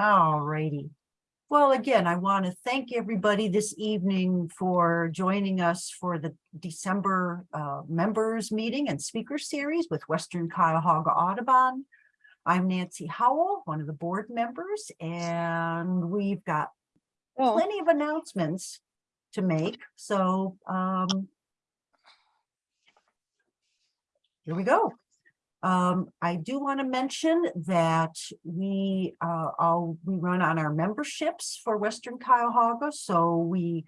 All righty. Well, again, I want to thank everybody this evening for joining us for the December uh, members meeting and speaker series with Western Cuyahoga Audubon. I'm Nancy Howell, one of the board members, and we've got Oh, plenty of announcements to make. So um, here we go. Um, I do want to mention that we, uh, all, we run on our memberships for Western Cuyahoga. So we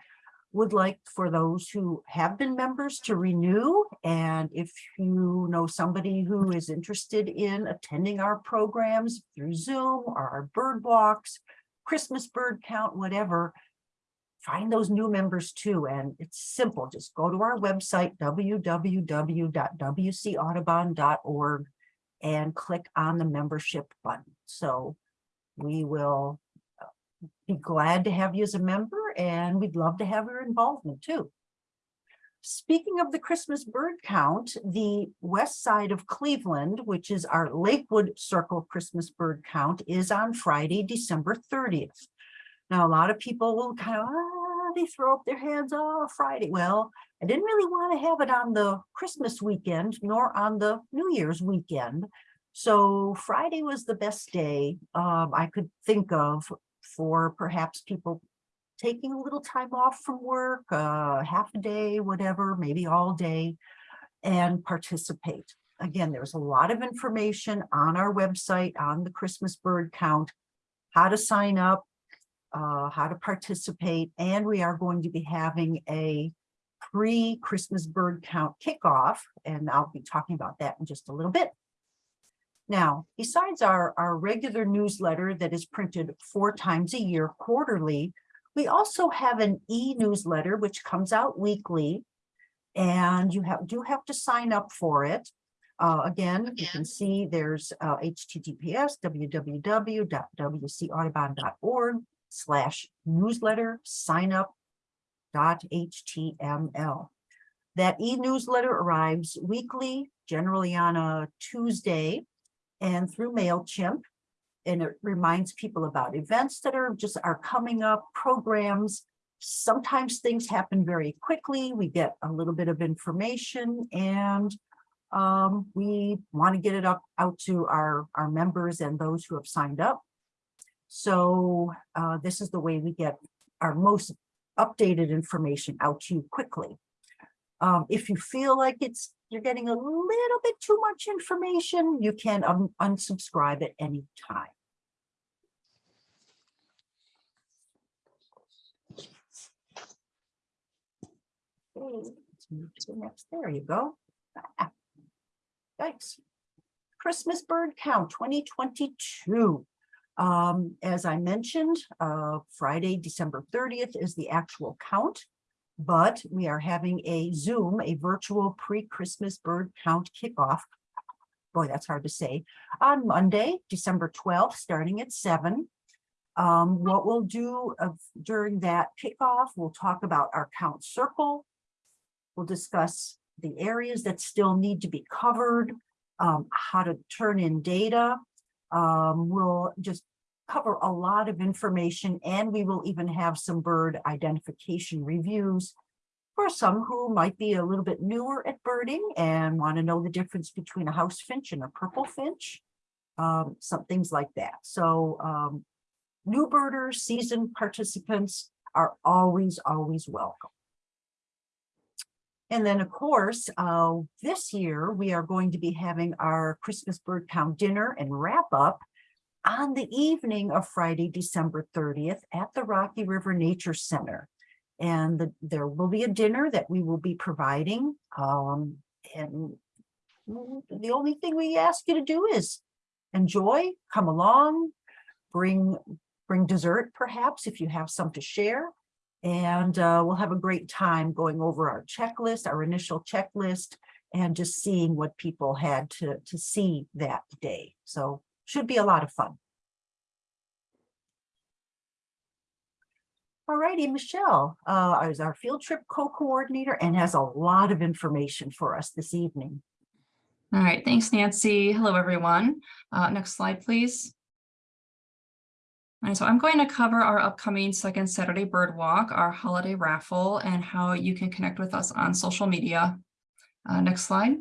would like for those who have been members to renew. And if you know somebody who is interested in attending our programs through Zoom or our bird walks, Christmas bird count, whatever, find those new members too. And it's simple. Just go to our website, www.wcaudubon.org and click on the membership button. So we will uh, be glad to have you as a member and we'd love to have your involvement too. Speaking of the Christmas bird count, the west side of Cleveland, which is our Lakewood Circle Christmas bird count, is on Friday, December 30th. Now, a lot of people will kind of, ah, they throw up their hands, oh, Friday. Well, I didn't really want to have it on the Christmas weekend nor on the New Year's weekend. So Friday was the best day um, I could think of for perhaps people taking a little time off from work, uh, half a day, whatever, maybe all day, and participate. Again, there's a lot of information on our website on the Christmas bird count, how to sign up, uh, how to participate, and we are going to be having a pre-Christmas bird count kickoff, and I'll be talking about that in just a little bit. Now, besides our, our regular newsletter that is printed four times a year quarterly, we also have an e-newsletter which comes out weekly, and you have do have to sign up for it. Uh, again, you can see there's uh, https www.wcaudubon.org slash newsletter sign up dot html. That e-newsletter arrives weekly, generally on a Tuesday and through MailChimp. And it reminds people about events that are just are coming up, programs. Sometimes things happen very quickly. We get a little bit of information and um, we want to get it up out to our, our members and those who have signed up. So uh, this is the way we get our most updated information out to you quickly. Um, if you feel like it's you're getting a little bit too much information, you can unsubscribe at any time. There you go. Ah, Thanks. Christmas bird count 2022. Um, as I mentioned, uh, Friday, December 30th is the actual count, but we are having a Zoom, a virtual pre-Christmas bird count kickoff. Boy, that's hard to say. On Monday, December 12th, starting at seven. Um, what we'll do of, during that kickoff, we'll talk about our count circle. We'll discuss the areas that still need to be covered, um, how to turn in data. Um, we'll just cover a lot of information and we will even have some bird identification reviews for some who might be a little bit newer at birding and want to know the difference between a house finch and a purple finch, um, some things like that. So um, new birders, seasoned participants are always, always welcome. And then, of course, uh, this year we are going to be having our Christmas bird count dinner and wrap up on the evening of Friday, December 30th at the Rocky River Nature Center. And the, there will be a dinner that we will be providing. Um, and the only thing we ask you to do is enjoy, come along, bring, bring dessert perhaps if you have some to share. And uh, we'll have a great time going over our checklist, our initial checklist, and just seeing what people had to, to see that day. So should be a lot of fun. All righty, Michelle uh, is our field trip co-coordinator and has a lot of information for us this evening. All right, thanks, Nancy. Hello, everyone. Uh, next slide, please. And so I'm going to cover our upcoming second Saturday Bird Walk, our holiday raffle, and how you can connect with us on social media. Uh, next slide.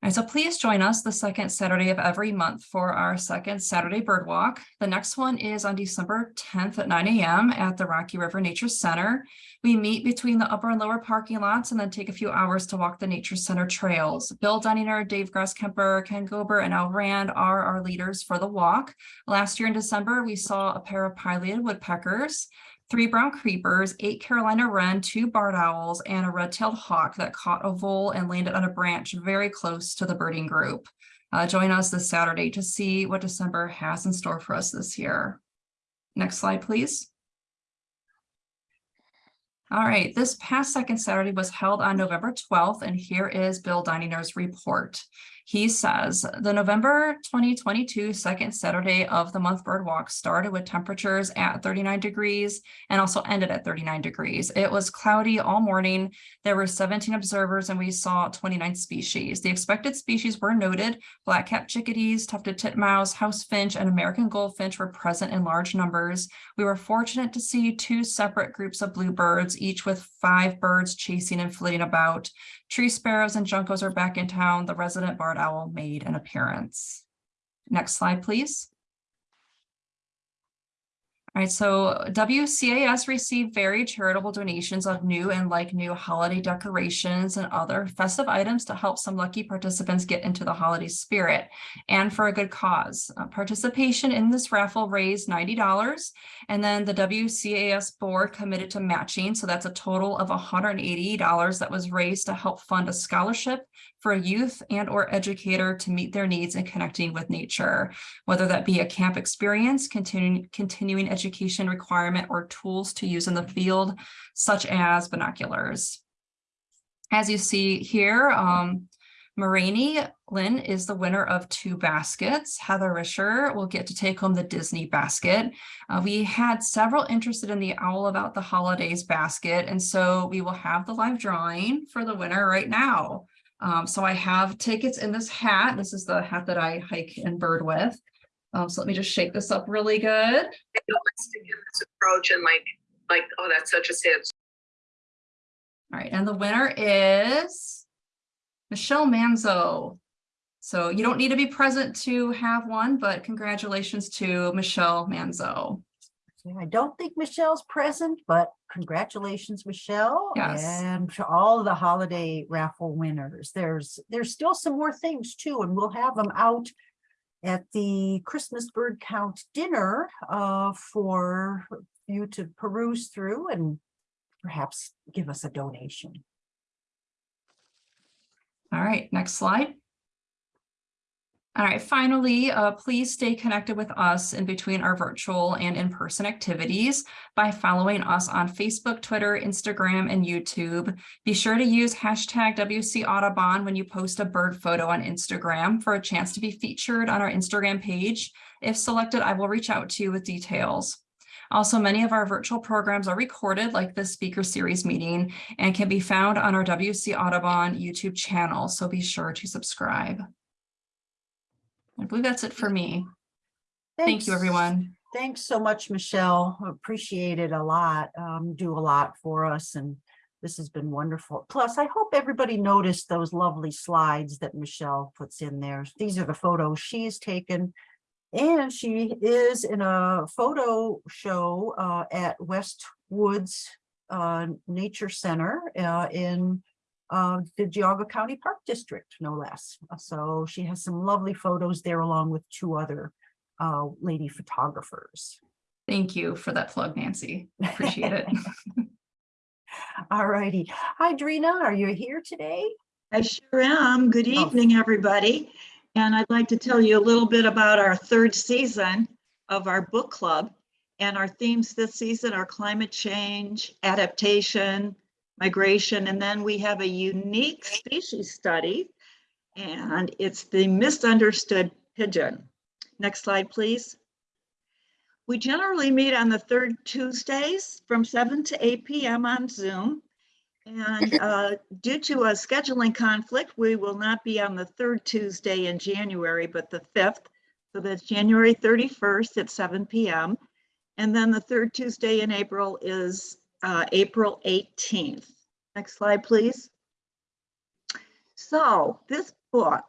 And so please join us the second Saturday of every month for our second Saturday Bird Walk. The next one is on December 10th at 9 a.m. at the Rocky River Nature Center. We meet between the upper and lower parking lots and then take a few hours to walk the Nature Center trails. Bill Dunninger, Dave Grasskemper, Ken Gober, and Al Rand are our leaders for the walk. Last year in December, we saw a pair of pileated woodpeckers three brown creepers, eight Carolina wren, two barred owls, and a red-tailed hawk that caught a vole and landed on a branch very close to the birding group. Uh, join us this Saturday to see what December has in store for us this year. Next slide, please. All right, this past second Saturday was held on November 12th, and here is Bill Dininger's report. He says the November 2022 second Saturday of the month bird walk started with temperatures at 39 degrees and also ended at 39 degrees. It was cloudy all morning. There were 17 observers and we saw 29 species. The expected species were noted. Black-capped chickadees, tufted titmouse, house finch, and American goldfinch were present in large numbers. We were fortunate to see two separate groups of bluebirds, each with five birds chasing and flitting about. Tree sparrows and juncos are back in town. The resident barred owl made an appearance. Next slide, please. All right, so WCAS received very charitable donations of new and like new holiday decorations and other festive items to help some lucky participants get into the holiday spirit and for a good cause. Uh, participation in this raffle raised $90 and then the WCAS board committed to matching. So that's a total of $180 that was raised to help fund a scholarship for a youth and or educator to meet their needs in connecting with nature, whether that be a camp experience, continuing, continuing education requirement, or tools to use in the field, such as binoculars. As you see here, um, Moraine Lynn is the winner of two baskets. Heather Risher will get to take home the Disney basket. Uh, we had several interested in the Owl About the Holidays basket, and so we will have the live drawing for the winner right now. Um, so I have tickets in this hat. This is the hat that I hike and bird with. Um, so let me just shake this up really good. I don't want to give this approach and like, like, oh, that's such a sad. All right, and the winner is Michelle Manzo. So you don't need to be present to have one, but congratulations to Michelle Manzo. I don't think Michelle's present, but congratulations, Michelle. Yes. And to all the holiday raffle winners. There's, there's still some more things too, and we'll have them out at the Christmas bird count dinner uh, for you to peruse through and perhaps give us a donation. All right, next slide. All right, finally, uh, please stay connected with us in between our virtual and in-person activities by following us on Facebook, Twitter, Instagram, and YouTube. Be sure to use hashtag WC Audubon when you post a bird photo on Instagram for a chance to be featured on our Instagram page. If selected, I will reach out to you with details. Also, many of our virtual programs are recorded like this speaker series meeting and can be found on our WC Audubon YouTube channel, so be sure to subscribe. I believe that's it for me. Thank you, everyone. Thanks so much, Michelle. Appreciate it a lot. Um, do a lot for us and this has been wonderful. Plus, I hope everybody noticed those lovely slides that Michelle puts in there. These are the photos she's taken. And she is in a photo show uh, at West Woods uh, Nature Center uh, in uh, the Geauga County Park District, no less. So she has some lovely photos there along with two other uh, lady photographers. Thank you for that plug, Nancy. Appreciate it. All righty. Hi, Drina, are you here today? I sure am. Good Oh. evening, everybody. And I'd like to tell you a little bit about our third season of our book club. And our themes this season are climate change, adaptation, migration, and then we have a unique species study. And it's the misunderstood pigeon. Next slide, please. We generally meet on the third Tuesdays from 7 to 8 p.m. on Zoom. And uh, due to a scheduling conflict, we will not be on the third Tuesday in January, but the 5th. So that's January 31st at 7 PM. And then the third Tuesday in April is uh, April 18th. Next slide, please. So this book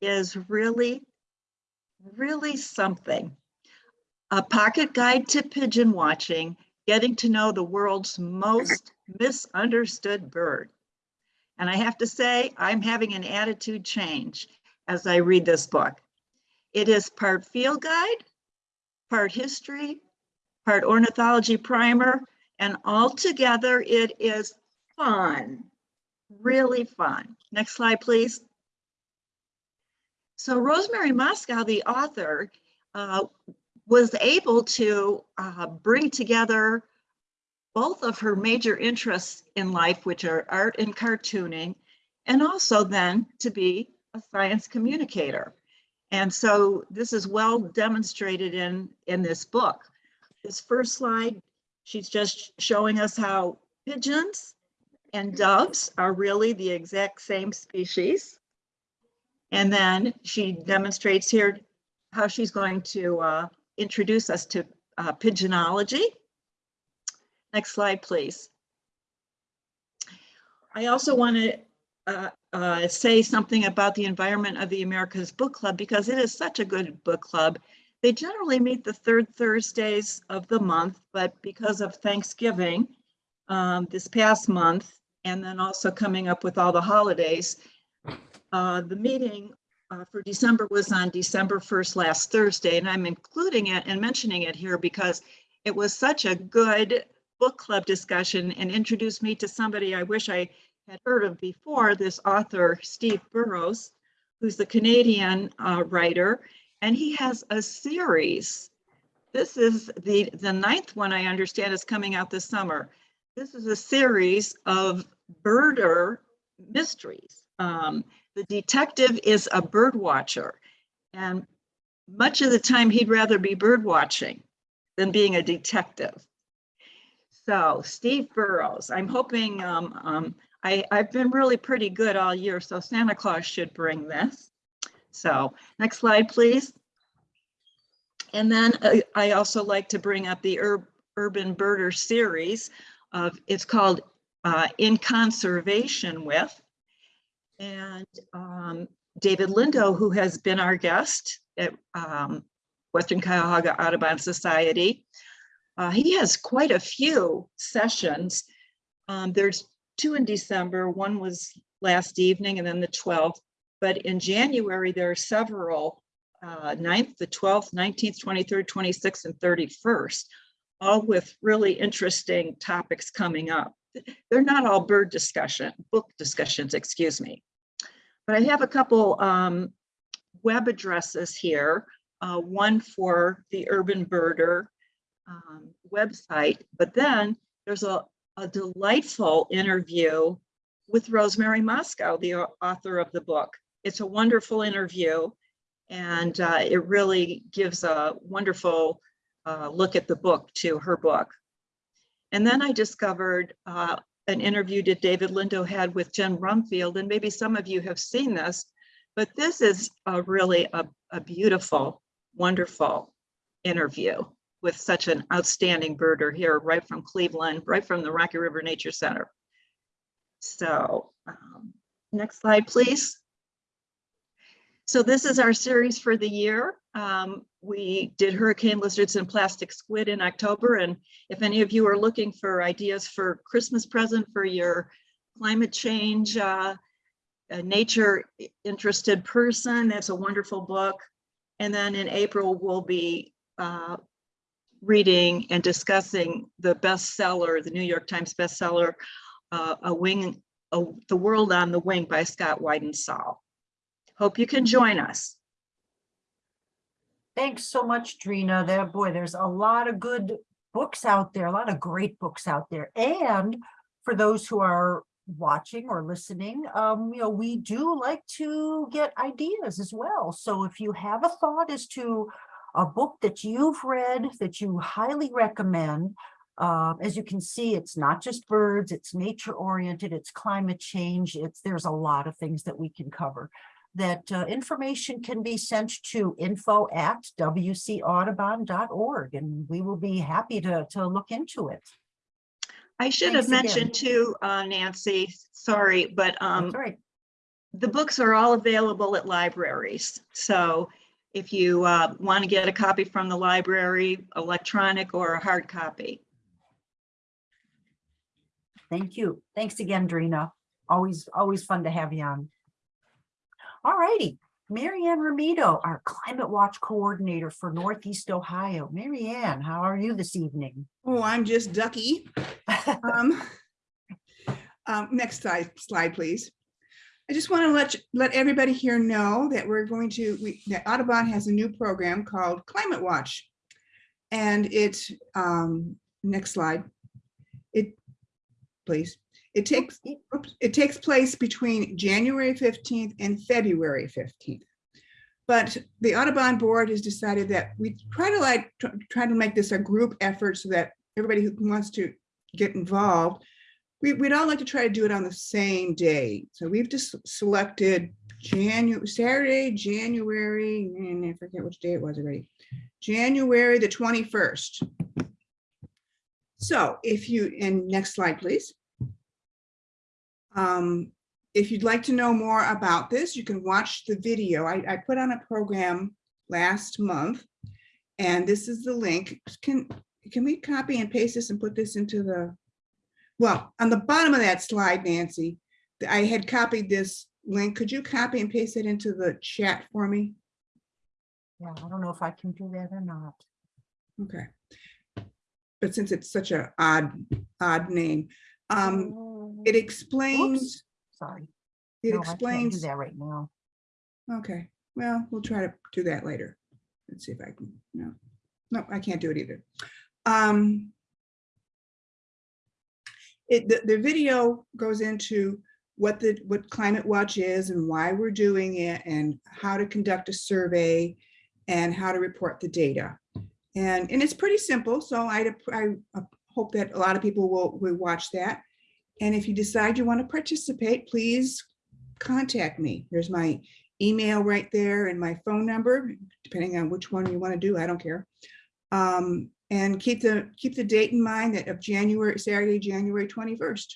is really, really something. A pocket guide to pigeon watching, getting to know the world's most misunderstood bird. And I have to say, I'm having an attitude change as I read this book. It is part field guide, part history, part ornithology primer, and altogether it is fun, really fun. Next slide, please. So Rosemary Mosco, the author, uh, was able to uh, bring together both of her major interests in life, which are art and cartooning, and also then to be a science communicator. And so this is well demonstrated in, in this book. This first slide, she's just showing us how pigeons and doves are really the exact same species. And then she demonstrates here how she's going to uh, introduce us to uh, pigeonology. Next slide, please. I also want to uh, uh, say something about the environment of the Americas Book Club because it is such a good book club. They generally meet the third Thursdays of the month, but because of Thanksgiving um, this past month, and then also coming up with all the holidays, uh, the meeting uh, for December was on December 1st, last Thursday, and I'm including it and mentioning it here because it was such a good book club discussion and introduced me to somebody I wish I had heard of before, this author, Steve Burrows, who's the Canadian uh, writer, and he has a series. This is the, the ninth one I understand is coming out this summer. This is a series of birder mysteries. Um, the detective is a bird watcher, and much of the time he'd rather be bird watching than being a detective. So Steve Burrows, I'm hoping, um, um, I, I've been really pretty good all year, so Santa Claus should bring this. So next slide, please. And then uh, I also like to bring up the Ur Urban Birder series of, it's called uh, In Conversation With. And um, David Lindo, who has been our guest at um, Western Cuyahoga Audubon Society, uh, he has quite a few sessions. Um, there's two in December. One was last evening and then the 12th. But in January, there are several, uh, 9th, the 12th, 19th, 23rd, 26th, and 31st, all with really interesting topics coming up. They're not all bird discussion, book discussions, excuse me. But I have a couple um, web addresses here. Uh, one for the Urban Birder um, website, but then there's a, a delightful interview with Rosemary Mosco, the author of the book. It's a wonderful interview and uh, it really gives a wonderful uh, look at the book to her book. And then I discovered uh, an interview that David Lindo had with Jen Brumfield, and maybe some of you have seen this, but this is a really a, a beautiful, wonderful interview with such an outstanding birder here, right from Cleveland, right from the Rocky River Nature Center. So um, next slide, please. So this is our series for the year. Um, we did hurricane lizards and plastic squid in October. And if any of you are looking for ideas for Christmas present for your climate change, uh, nature interested person, that's a wonderful book. And then in April, we'll be uh, reading and discussing the bestseller, the New York Times bestseller, uh, A Wing, a, The World on the Wing by Scott Weidensaul. Hope you can join us. Thanks so much, Trina. There, boy, there's a lot of good books out there, a lot of great books out there. And for those who are watching or listening, um, you know, we do like to get ideas as well. So if you have a thought as to a book that you've read that you highly recommend, uh, as you can see, it's not just birds, it's nature oriented, it's climate change, it's there's a lot of things that we can cover. That uh, information can be sent to info at wcaudubon.org and we will be happy to, to look into it. I should have Thanks again. mentioned too, uh, Nancy, sorry, but um, right. the books are all available at libraries. So if you uh, want to get a copy from the library, electronic or a hard copy. Thank you. Thanks again, Drina. Always, always fun to have you on. All righty, Marianne Ramito, our Climate Watch Coordinator for Northeast Ohio. Marianne, how are you this evening? Oh, I'm just ducky. Um, um, next slide, slide, please. I just want to let, you- let everybody here know that we're going to, we, that Audubon has a new program called Climate Watch. And it, um, next slide. It, please. It takes, oops, it takes place between January 15th and February 15th. But the Audubon Board has decided that we try to like, try to make this a group effort so that everybody who wants to get involved, we, we'd all like to try to do it on the same day. So we've just selected January, Saturday, January, and I forget which day it was already. January the 21st. So if you, and next slide, please. Um, if you'd like to know more about this, you can watch the video. I, I put on a program last month. And this is the link. Can, can we copy and paste this and put this into the, well, on the bottom of that slide, Nancy, I had copied this link. Could you copy and paste it into the chat for me? Yeah, I don't know if I can do that or not. Okay. But since it's such an odd, odd name, um, it explains, Sorry. it No, I can't do explains, that right now. okay, well, we'll try to do that later. Let's see if I can, no, no, I can't do it either. Um, it, the, the video goes into what the, what Climate Watch is and why we're doing it and how to conduct a survey and how to report the data. And, and it's pretty simple, so I, I hope that a lot of people will, will watch that. And if you decide you want to participate, please contact me. There's my email right there and my phone number, depending on which one you want to do, I don't care. Um, and keep the, keep the date in mind that of January, Saturday, January 21st.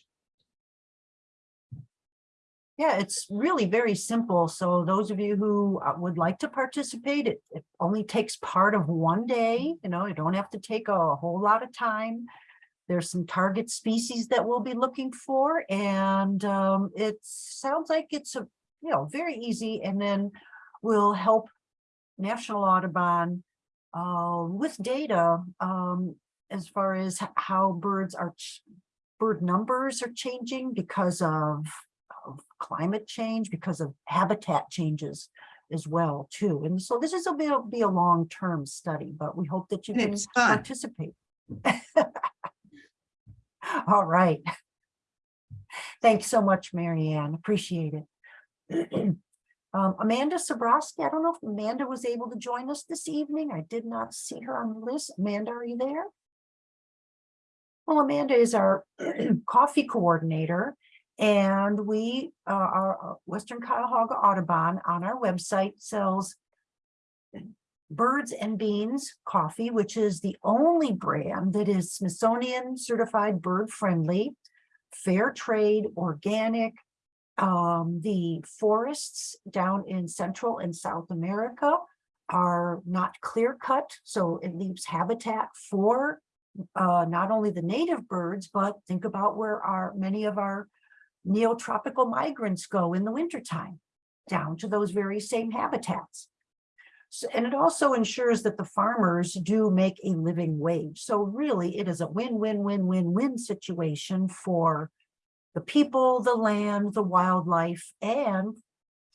Yeah, it's really very simple. So those of you who uh, would like to participate, it, it only takes part of one day, you know, you don't have to take a whole lot of time. There's some target species that we'll be looking for and um, it sounds like it's a, you know, very easy and then we'll help National Audubon uh, with data um, as far as how birds are, bird numbers are changing because of of climate change, because of habitat changes as well too. And so this is a bit, be a long-term study, but we hope that you And can participate. All right. Thanks so much, Mary Ann. Appreciate it. Um, Amanda Sabrowski, I don't know if Amanda was able to join us this evening. I did not see her on the list. Amanda, are you there? Well, Amanda is our coffee coordinator and we, uh, our uh, Western Cuyahoga Audubon on our website sells Birds and Beans Coffee, which is the only brand that is Smithsonian certified bird friendly, fair trade, organic. Um, the forests down in Central and South America are not clear cut, so it leaves habitat for uh, not only the native birds, but think about where our, many of our neotropical migrants go in the wintertime, down to those very same habitats. So, and it also ensures that the farmers do make a living wage. So really, it is a win-win-win-win-win situation for the people, the land, the wildlife, and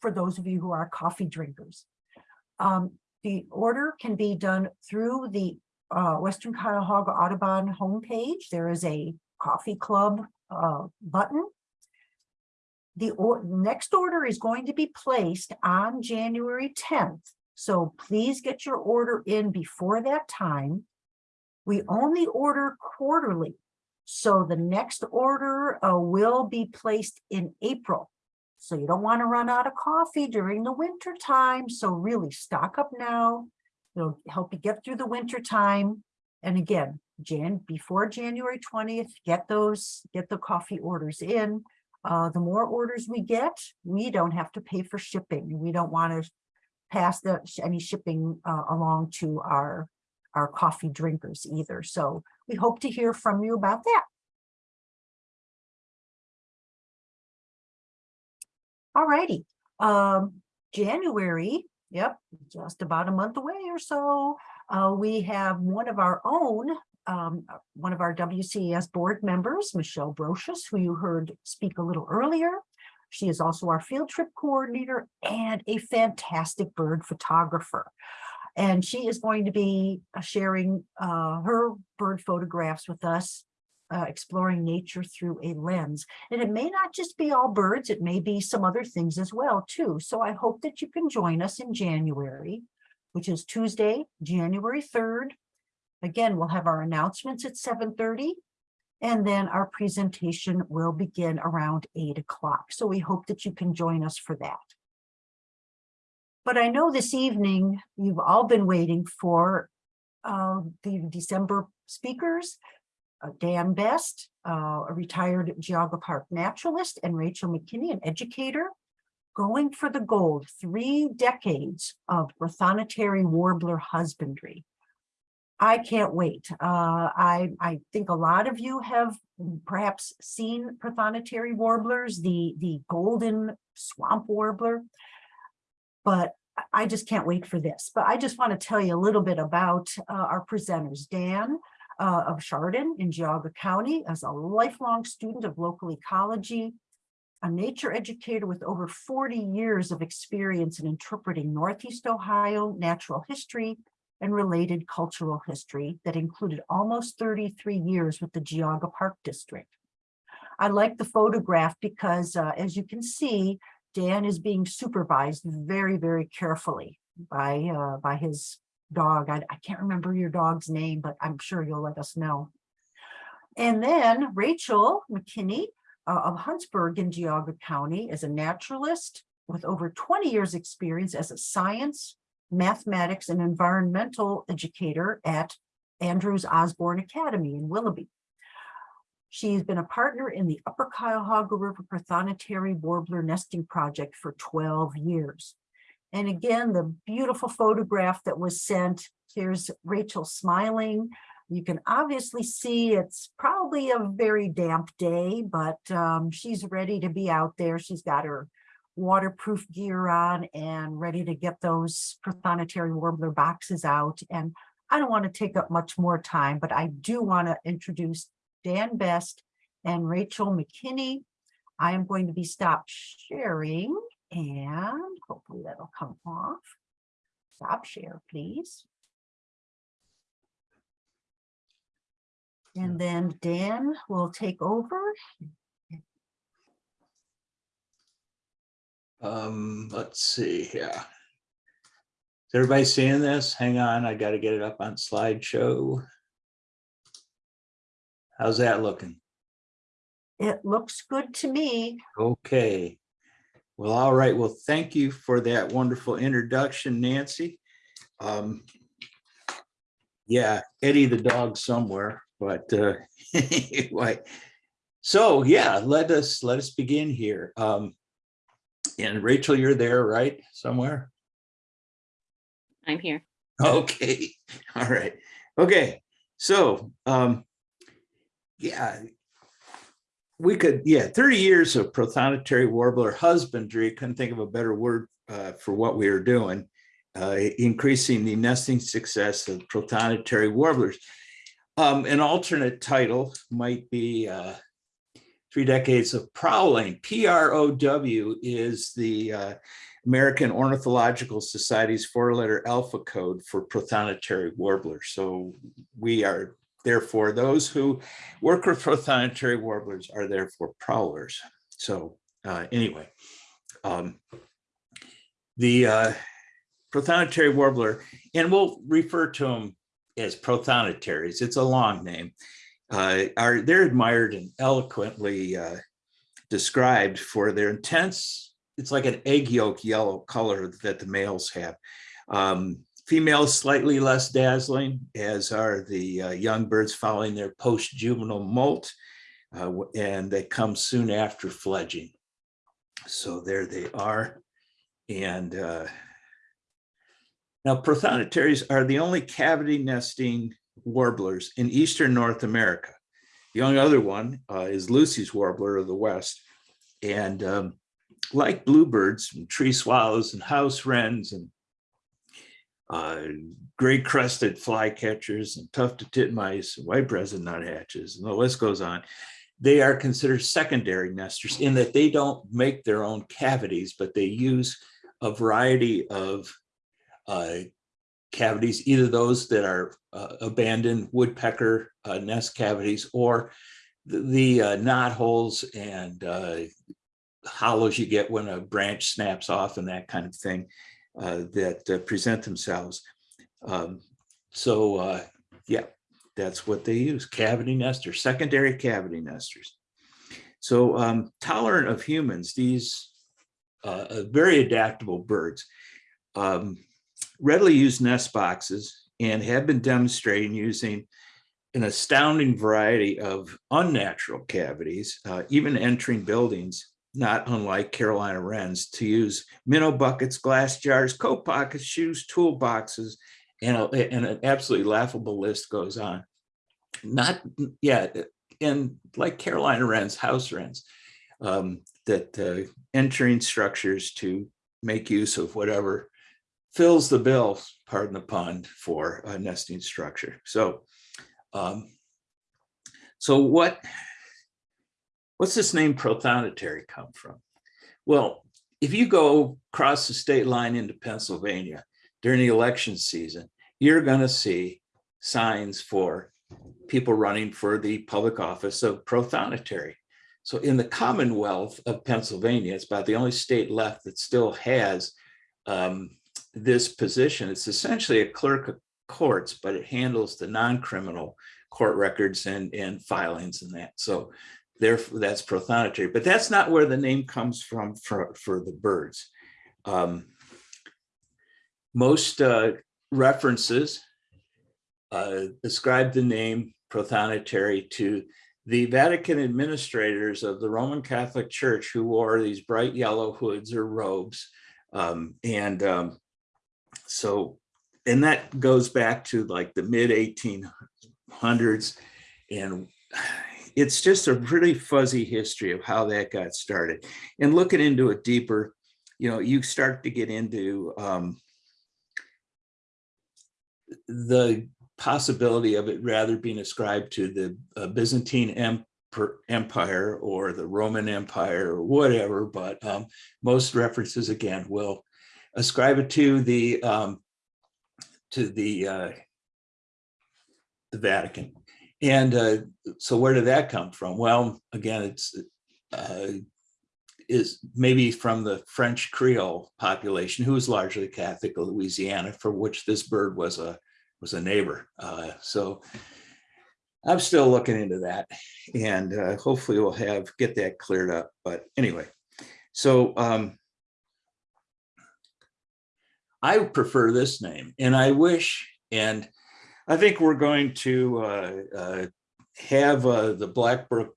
for those of you who are coffee drinkers. Um, the order can be done through the uh, Western Cuyahoga Audubon homepage. There is a coffee club uh, button. The or next order is going to be placed on January 10th. So please get your order in before that time. We only order quarterly. So the next order uh, will be placed in April. So you don't want to run out of coffee during the winter time. So really stock up now. It'll help you get through the winter time. And again, Jan, before January twentieth, get those, get the coffee orders in. Uh, the more orders we get, we don't have to pay for shipping. We don't want to pass the, any shipping uh, along to our, our coffee drinkers either. So we hope to hear from you about that. All righty, um, January, yep, just about a month away or so. Uh, we have one of our own, um, uh, one of our WCES board members, Michelle Brochus, who you heard speak a little earlier. She is also our field trip coordinator and a fantastic bird photographer. And she is going to be uh, sharing uh, her bird photographs with us, uh, exploring nature through a lens. And it may not just be all birds, it may be some other things as well too. So I hope that you can join us in January, which is Tuesday, January 3rd. Again, we'll have our announcements at 7:30. And then our presentation will begin around eight o'clock. So we hope that you can join us for that. But I know this evening, you've all been waiting for uh, the December speakers. uh, Dan Best, uh, a retired Geauga Park naturalist, and Rachel McKinney, an educator, going for the gold, three decades of Prothonotary warbler husbandry. I can't wait. Uh, I, I think a lot of you have perhaps seen Prothonotary warblers, the, the golden swamp warbler. But I- just can't wait for this. But I just want to tell you a little bit about uh, our presenters. Dan uh, of Chardon in Geauga County as a lifelong student of local ecology, a nature educator with over 40 years of experience in interpreting Northeast Ohio natural history and related cultural history that included almost 33 years with the Geauga Park District. I like the photograph because uh, as you can see, Dan is being supervised very, very carefully by, uh, by his dog. I, I can't remember your dog's name, but I'm sure you'll let us know. And then Rachel McKinney uh, of Huntsburg in Geauga County is a naturalist with over 20 years experience as a science, mathematics and environmental educator at Andrews Osborne Academy in Willoughby. She's been a partner in the Upper Cuyahoga River Prothonotary Warbler Nesting Project for 12 years. And again, the beautiful photograph that was sent, here's Rachel smiling. You can obviously see it's probably a very damp day, but um, she's ready to be out there. She's got her waterproof gear on and ready to get those prothonotary warbler boxes out. And I don't want to take up much more time, but I do want to introduce Dan Best and Rachel McKinney. I am going to be stopped sharing and hopefully that'll come off. Stop share, please. And then Dan will take over. Um, let's see here. Is everybody seeing this? Hang on, I gotta get it up on slideshow. How's that looking? It looks good to me. Okay. Well, all right. Well, thank you for that wonderful introduction, Nancy. Um, yeah, Eddie the dog somewhere, but uh, anyway. So yeah, let us let us begin here. Um, and Rachel, you're there, right? Somewhere? I'm here. Okay, all right. Okay, so um, yeah, we could, yeah, 30 years of prothonotary warbler husbandry, couldn't think of a better word uh, for what we are doing, uh, increasing the nesting success of prothonotary warblers. Um, an alternate title might be uh, Three Decades of Prowling. PROW is the uh, American Ornithological Society's four-letter alpha code for prothonotary warblers. So we are Therefore, those who work with prothonotary warblers are therefore prowlers. So uh, anyway, um, the uh, prothonotary warbler, and we'll refer to them as prothonotaries, it's a long name, uh, are they're admired and eloquently uh, described for their intense it's like an egg yolk yellow color that the males have. Um, females slightly less dazzling, as are the uh, young birds following their post-juvenile molt, uh, and they come soon after fledging. So there they are. And uh, now prothonotarians are the only cavity nesting warblers in eastern North America. The only other one uh, is Lucy's warbler of the West. And um, like bluebirds and tree swallows and house wrens and uh, great crested flycatchers and tufted titmice, and white breasted nuthatches, and the list goes on. They are considered secondary nesters in that they don't make their own cavities, but they use a variety of uh, cavities, either those that are uh, abandoned woodpecker uh, nest cavities or the, the uh, knot holes and uh, hollows you get when a branch snaps off and that kind of thing uh, that uh, present themselves. Um, so yeah, that's what they use, cavity nesters, secondary cavity nesters. So um, tolerant of humans, these very adaptable birds um, readily use nest boxes and have been demonstrating using an astounding variety of unnatural cavities, uh, even entering buildings not unlike Carolina Wrens, to use minnow buckets, glass jars, coat pockets, shoes, toolboxes, and, a- and an absolutely laughable list goes on. Not, yeah, and like Carolina Wrens, house wrens, um, that uh, entering structures to make use of whatever fills the bill, pardon the pun, for a nesting structure. So, um, so what, what's this name prothonotary come from? Well, if you go across the state line into Pennsylvania during the election season, you're going to see signs for people running for the public office of prothonotary. So in the Commonwealth of Pennsylvania, it's about the only state left that still has um, this position. It's essentially a clerk of courts, but it handles the non-criminal court records and, and filings and that. So therefore that's prothonotary, but that's not where the name comes from for, for the birds. Um, most uh, references uh, ascribe the name prothonotary to the Vatican administrators of the Roman Catholic Church who wore these bright yellow hoods or robes. Um, and um, so, and that goes back to like the mid 1800s. And it's just a pretty fuzzy history of how that got started. And looking into it deeper, you know, you start to get into um, the possibility of it rather being ascribed to the uh, Byzantine Emper- Empire or the Roman Empire or whatever, but um, most references again will ascribe it to the um, to the uh, the Vatican. And uh, so where did that come from? Well, again, it's uh, is maybe from the French Creole population, who was largely Catholic Louisiana, for which this bird was a was a neighbor. Uh, so I'm still looking into that, and uh, hopefully we'll have get that cleared up. But anyway, so um, I prefer this name, and I wish, and I think we're going to uh, uh, have uh, the Blackbrook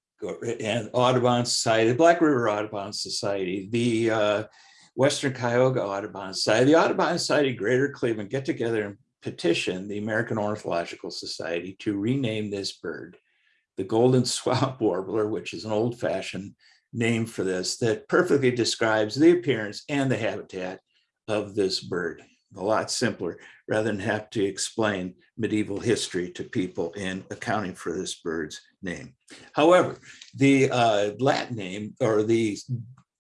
and Audubon Society, the Black River Audubon Society, the uh, Western Cuyahoga Audubon Society, the Audubon Society Greater Cleveland get together and petition the American Ornithological Society to rename this bird the Golden Swamp Warbler, which is an old fashioned name for this that perfectly describes the appearance and the habitat of this bird. A lot simpler rather than have to explain medieval history to people in accounting for this bird's name. However, the uh, Latin name or the,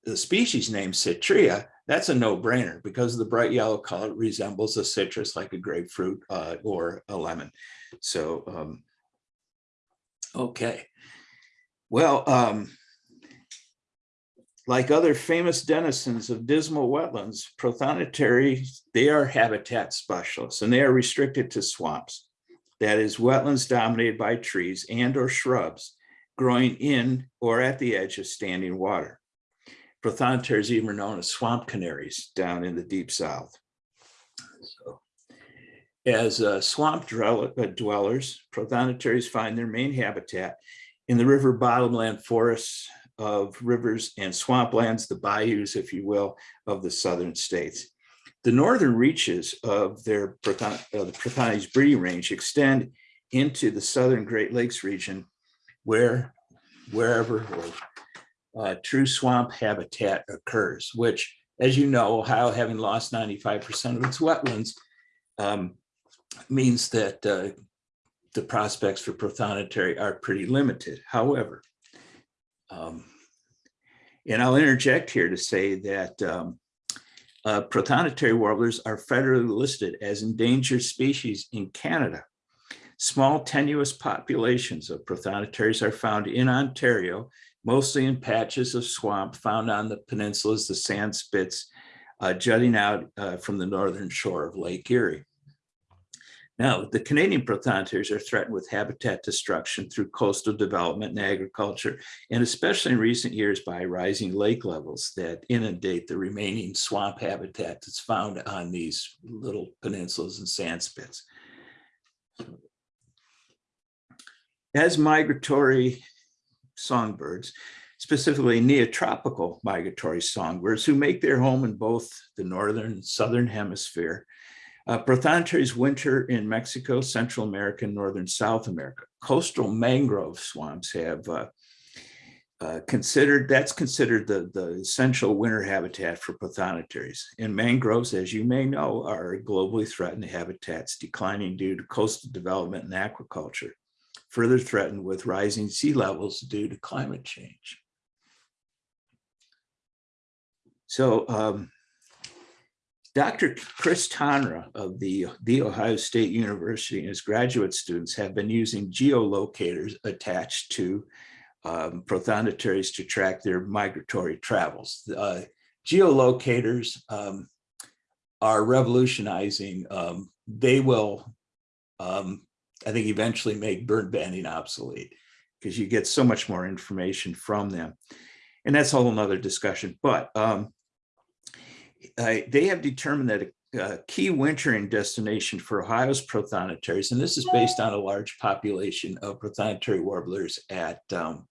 the species name Citrea, that's a no-brainer because the bright yellow color resembles a citrus like a grapefruit uh, or a lemon. So, um, okay. Well, um, like other famous denizens of dismal wetlands, prothonotary, they are habitat specialists and they are restricted to swamps. That is wetlands dominated by trees and or shrubs growing in or at the edge of standing water. Prothonotars even known as swamp canaries down in the deep south. So, As uh, swamp uh, dwellers, prothonotaries find their main habitat in the river bottomland forests of rivers and swamplands, the bayous, if you will, of the southern states. The northern reaches of their Prothon- uh, the breeding range extend into the southern Great Lakes region where, wherever or, uh, true swamp habitat occurs, which, as you know, Ohio having lost 95% of its wetlands um, means that uh, the prospects for prothonotary are pretty limited. However, um, and I'll interject here to say that um, uh, prothonotary warblers are federally listed as endangered species in Canada. Small tenuous populations of prothonotaries are found in Ontario, mostly in patches of swamp found on the peninsulas, the sand spits uh, jutting out uh, from the northern shore of Lake Erie. Now, the Canadian prothonotars are threatened with habitat destruction through coastal development and agriculture, and especially in recent years by rising lake levels that inundate the remaining swamp habitat that's found on these little peninsulas and sand spits. As migratory songbirds, specifically neotropical migratory songbirds who make their home in both the northern and southern hemisphere, uh, Prothonotaries winter in Mexico, Central America, and Northern South America. Coastal mangrove swamps have uh, uh, considered, that's considered the, the essential winter habitat for Prothonotaries. And mangroves, as you may know, are globally threatened habitats declining due to coastal development and aquaculture, further threatened with rising sea levels due to climate change. So um, Dr. Chris Tonra of the, the Ohio State University and his graduate students have been using geolocators attached to um, to track their migratory travels. Uh, geolocators um, are revolutionizing. Um, they will, um, I think, eventually make bird banding obsolete because you get so much more information from them. And that's a whole nother discussion. But um, uh, they have determined that a, a key wintering destination for Ohio's prothonotaries, and this is based on a large population of prothonotary warblers at um,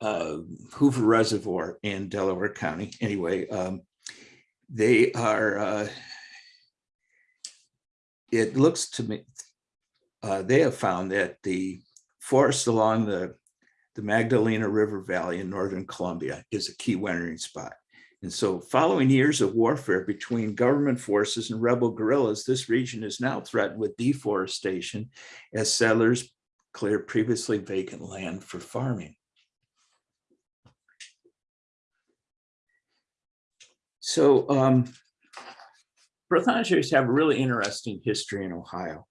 uh, Hoover Reservoir in Delaware County. Anyway, um, they are, uh, it looks to me, uh, they have found that the forest along the, the Magdalena River Valley in Northern Colombia is a key wintering spot. And so following years of warfare between government forces and rebel guerrillas, this region is now threatened with deforestation as settlers clear previously vacant land for farming. So um, have a really interesting history in Ohio.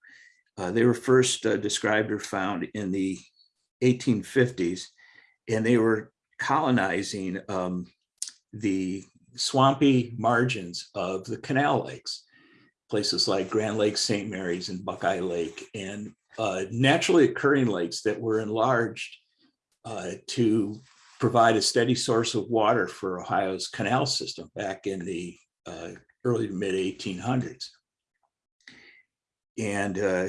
Uh, they were first uh, described or found in the 1850s, and they were colonizing um, the swampy margins of the canal lakes, places like Grand Lake, St. Mary's and Buckeye Lake, and uh, naturally occurring lakes that were enlarged uh, to provide a steady source of water for Ohio's canal system back in the uh, early to mid 1800s. And uh,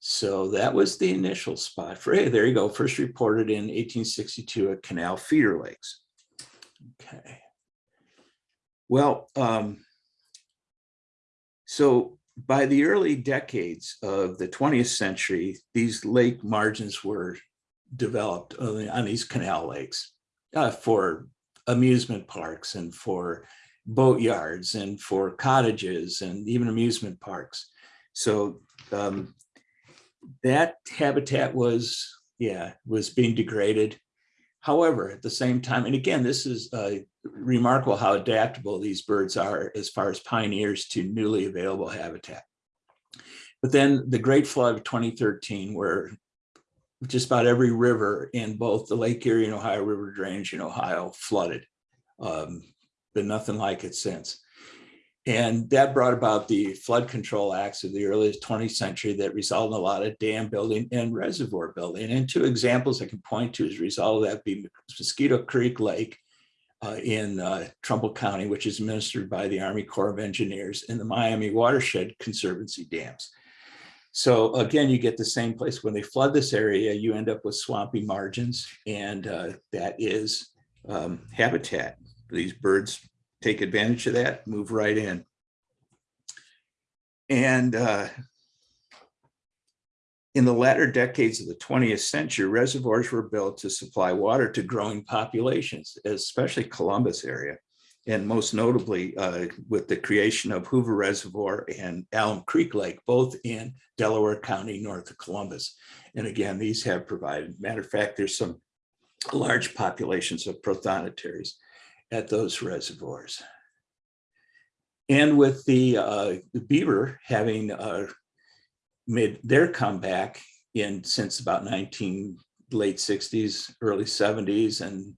so that was the initial spot for, hey, there you go, first reported in 1862 at Canal Feeder Lakes. Okay. Well, um, so by the early decades of the 20th century, these lake margins were developed on these canal lakes uh, for amusement parks and for boat yards and for cottages and even amusement parks. So um, that habitat was, yeah, was being degraded. However, at the same time, and again, this is uh, remarkable how adaptable these birds are as far as pioneers to newly available habitat. But then the Great Flood of 2013, where just about every river in both the Lake Erie and Ohio River drainage in Ohio flooded. Um, been nothing like it since. And that brought about the flood control acts of the early 20th century that resulted in a lot of dam building and reservoir building. And two examples I can point to as a result of that be Mosquito Creek Lake uh, in uh, Trumbull County, which is administered by the Army Corps of Engineers and the Miami Watershed Conservancy dams. So again, you get the same place. When they flood this area, you end up with swampy margins and uh, that is um, habitat. These birds take advantage of that, move right in. And uh, in the latter decades of the 20th century, reservoirs were built to supply water to growing populations, especially Columbus area. And most notably uh, with the creation of Hoover Reservoir and Alum Creek Lake, both in Delaware County, north of Columbus. And again, these have provided, matter of fact, there's some large populations of prothonotary at those reservoirs. And with the, uh, beaver having uh, made their comeback in since about 19 late 60s, early 70s, and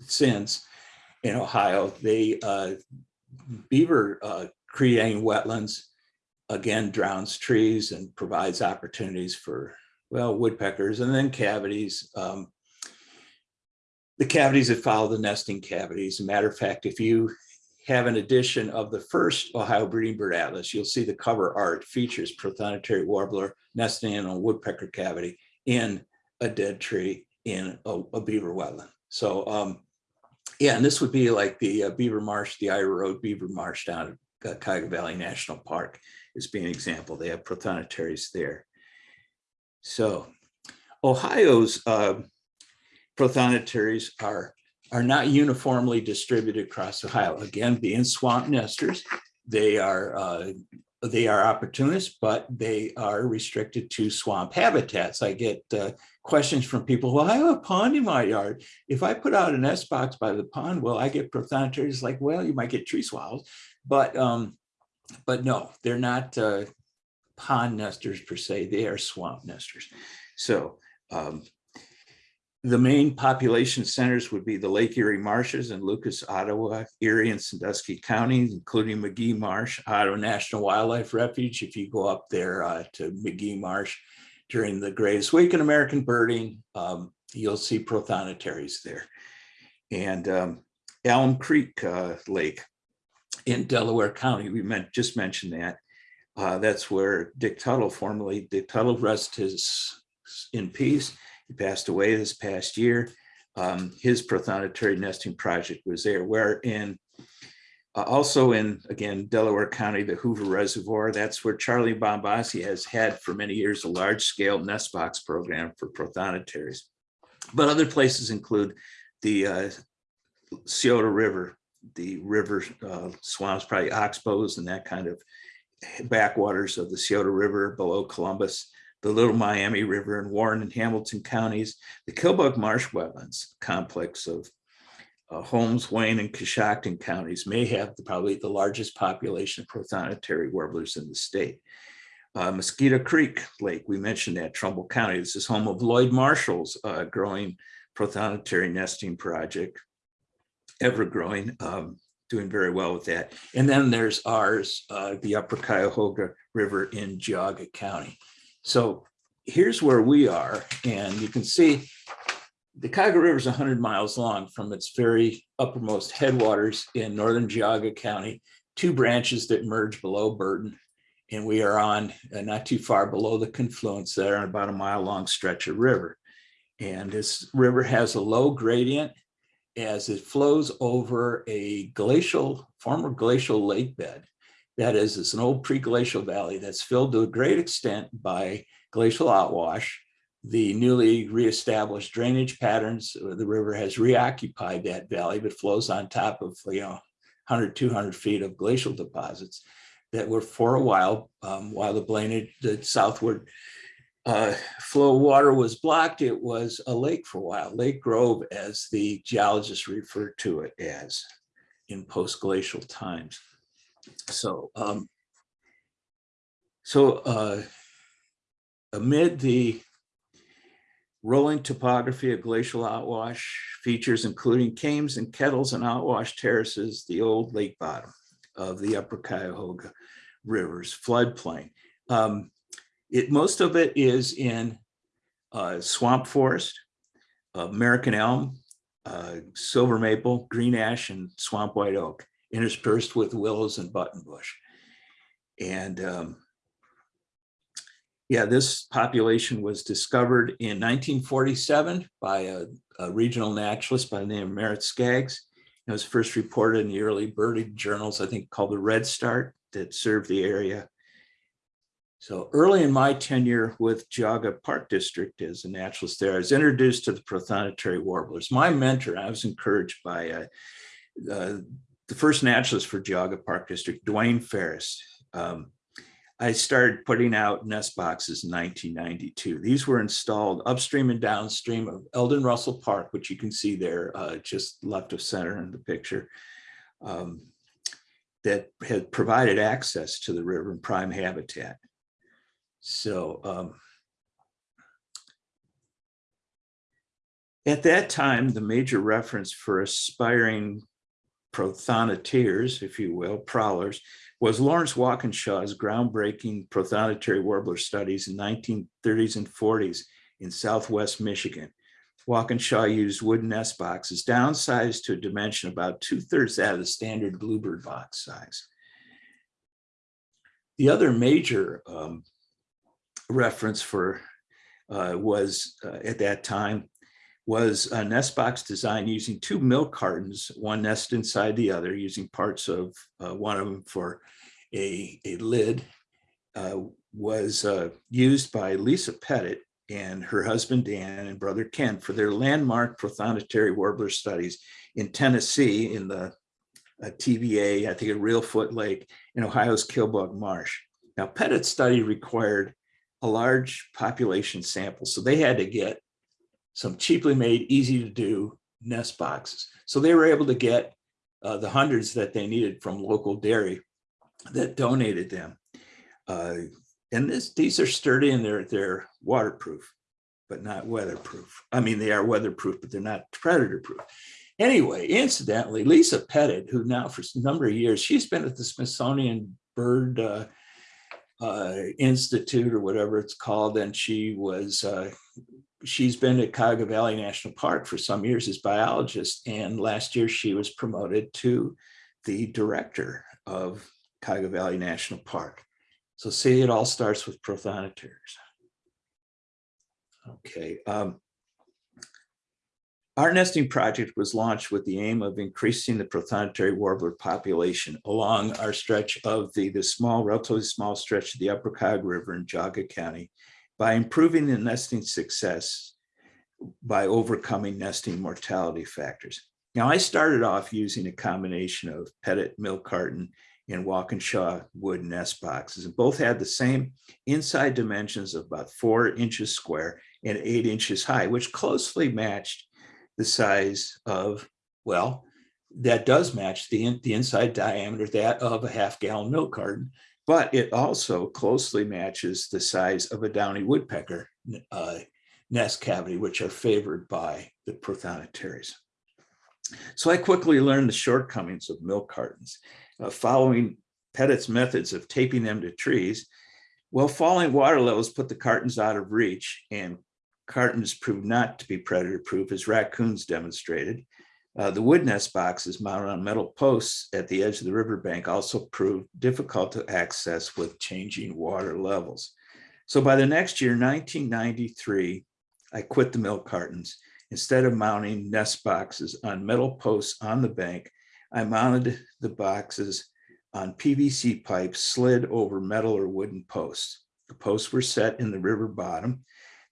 since in Ohio, they uh, beaver uh, creating wetlands again drowns trees and provides opportunities for well woodpeckers and then cavities. Um, the cavities that follow the nesting cavities. Matter of fact, if you have an edition of the first Ohio Breeding Bird Atlas, you'll see the cover art features prothonotary warbler nesting in a woodpecker cavity in a dead tree in a, a beaver wetland. So um, yeah, and this would be like the uh, Beaver Marsh, the Ira Road Beaver Marsh down at uh, Cuyahoga Valley National Park is being an example. They have prothonotaries there. So Ohio's uh, prothonotaries are are not uniformly distributed across Ohio. Again, being swamp nesters, they are uh, they are opportunists, but they are restricted to swamp habitats. I get uh, questions from people, well, I have a pond in my yard. If I put out an nest box by the pond, well, I get prothonotaries like, well, you might get tree swallows, but um, but no, they're not uh, pond nesters per se, they are swamp nesters. So um, the main population centers would be the Lake Erie Marshes and Lucas, Ottawa, Erie and Sandusky counties, including Magee Marsh, Ottawa National Wildlife Refuge. If you go up there uh, to Magee Marsh during the Greatest Week in American Birding, um, you'll see prothonotaries there. And um, Alum Creek uh, Lake in Delaware County, we meant, just mentioned that. Uh, that's where Dick Tuttle, formerly Dick Tuttle, rest his in peace. He passed away this past year. Um, his prothonotary nesting project was there, where in uh, also in, again, Delaware County, the Hoover Reservoir, that's where Charlie Bombaci has had for many years a large scale nest box program for prothonotaries. But other places include the uh, Scioto River, the river uh, swamps, probably oxbows and that kind of backwaters of the Scioto River below Columbus, the Little Miami River in Warren and Hamilton counties, the Killbuck Marsh Wetlands complex of uh, Holmes, Wayne, and Coshocton counties may have the, probably the largest population of prothonotary warblers in the state. Uh, Mosquito Creek Lake, we mentioned that Trumbull County. This is home of Lloyd Marshall's uh, growing prothonotary nesting project, ever growing, um, doing very well with that. And then there's ours, uh, the Upper Cuyahoga River in Geauga County. So here's where we are, and you can see the Cuyahoga River is 100 miles long from its very uppermost headwaters in northern Geauga County, two branches that merge below Burton. And we are on uh, not too far below the confluence there on about a mile long stretch of river. And this river has a low gradient as it flows over a glacial, former glacial lake bed. That is, it's an old pre-glacial valley that's filled to a great extent by glacial outwash. The newly reestablished drainage patterns, uh, the river has reoccupied that valley, but flows on top of, you know, 100, 200 feet of glacial deposits that were for a while, um, while the Blaine, the southward uh, flow water was blocked, it was a lake for a while, Lake Grove, as the geologists referred to it as in post-glacial times. So, um, so uh, amid the rolling topography of glacial outwash features, including kames and kettles and outwash terraces, the old lake bottom of the upper Cuyahoga Rivers floodplain. Um, it, most of it is in uh, swamp forest, American elm, uh, silver maple, green ash, and swamp white oak, interspersed with willows and buttonbush. And um, yeah, this population was discovered in 1947 by a, a regional naturalist by the name of Merritt Skaggs. It was first reported in the early birding journals, I think called the Red Start, that served the area. So early in my tenure with Geauga Park District as a naturalist there, I was introduced to the prothonotary warblers. My mentor, I was encouraged by uh, uh, the first naturalist for Geauga Park District, Dwayne Ferris. Um, I started putting out nest boxes in 1992. These were installed upstream and downstream of Eldon Russell Park, which you can see there uh, just left of center in the picture, um, that had provided access to the river and prime habitat. So um, at that time, the major reference for aspiring prothonoters, if you will, prowlers, was Lawrence Walkinshaw's groundbreaking prothonotary warbler studies in 1930s and 40s in Southwest Michigan. Walkinshaw used wooden nest boxes downsized to a dimension about two thirds that of the standard bluebird box size. The other major um, reference for uh, was uh, at that time was a nest box design using two milk cartons, one nest inside the other, using parts of uh, one of them for a, a lid, uh, was uh, used by Lisa Petit and her husband Dan and brother Ken for their landmark prothonotary warbler studies in Tennessee in the uh, TVA, I think at Reelfoot Lake in Ohio's Killbuck Marsh. Now Petit's study required a large population sample, so they had to get some cheaply made, easy to do nest boxes. So they were able to get uh, the hundreds that they needed from local dairy that donated them. Uh, and this, these are sturdy and they're, they're waterproof, but not weatherproof. I mean, they are weatherproof, but they're not predator proof. Anyway, incidentally, Lisa Petit, who now for a number of years, she's been at the Smithsonian Bird uh, uh, Institute or whatever it's called, and she was uh, she's been at Cuyahoga Valley National Park for some years as biologist, and last year she was promoted to the director of Cuyahoga Valley National Park. So see, it all starts with prothonoters. Okay. Um, our nesting project was launched with the aim of increasing the prothonotary warbler population along our stretch of the, the small, relatively small stretch of the Upper Cuyahoga River in Geauga County by improving the nesting success by overcoming nesting mortality factors. Now, I started off using a combination of Petit milk carton and Walkinshaw wood nest boxes, and both had the same inside dimensions of about four inches square and eight inches high, which closely matched the size of, well, that does match the, the inside diameter that of a half gallon milk carton, but it also closely matches the size of a downy woodpecker uh, nest cavity, which are favored by the prothonotaries. So I quickly learned the shortcomings of milk cartons. Uh, following Petit's methods of taping them to trees, well, falling water levels put the cartons out of reach and cartons proved not to be predator proof as raccoons demonstrated. Uh, the wood nest boxes mounted on metal posts at the edge of the riverbank also proved difficult to access with changing water levels. So by the next year, 1993, I quit the milk cartons. Instead of mounting nest boxes on metal posts on the bank, I mounted the boxes on PVC pipes slid over metal or wooden posts. The posts were set in the river bottom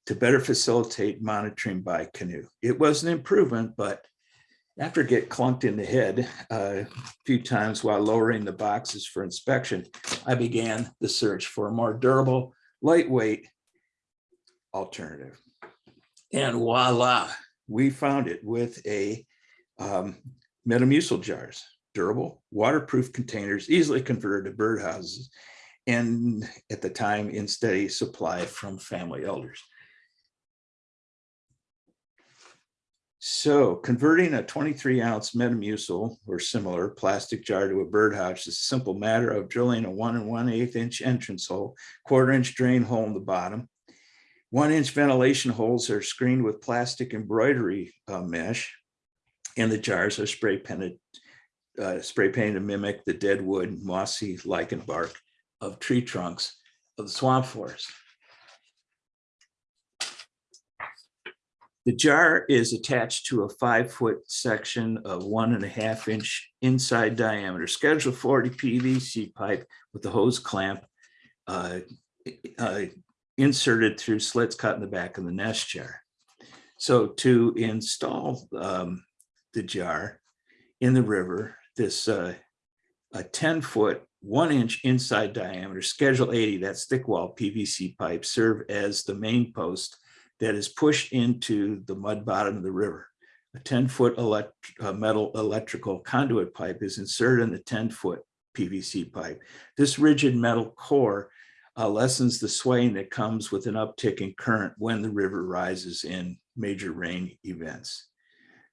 to better facilitate monitoring by canoe. It was an improvement, but after get clunked in the head uh, a few times while lowering the boxes for inspection, I began the search for a more durable, lightweight alternative. And voila, we found it with a um, Metamucil jars, durable, waterproof containers, easily converted to birdhouses, and at the time in steady supply from family elders. So converting a 23 ounce Metamucil or similar plastic jar to a birdhouse is a simple matter of drilling a one and one eighth inch entrance hole, quarter inch drain hole in the bottom. One inch ventilation holes are screened with plastic embroidery uh, mesh And the jars are spray painted, uh, spray painted to mimic the dead wood, mossy lichen bark of tree trunks of the swamp forest. The jar is attached to a five-foot section of one and a half inch inside diameter Schedule 40 PVC pipe with the hose clamp uh, uh, inserted through slits cut in the back of the nest jar. So to install um, the jar in the river, this uh, a 10-foot, one-inch inside diameter Schedule 80, that's thick wall PVC pipe serve as the main post that is pushed into the mud bottom of the river. A 10-foot elect, uh, metal electrical conduit pipe is inserted in the 10-foot PVC pipe. This rigid metal core uh, lessens the swaying that comes with an uptick in current when the river rises in major rain events.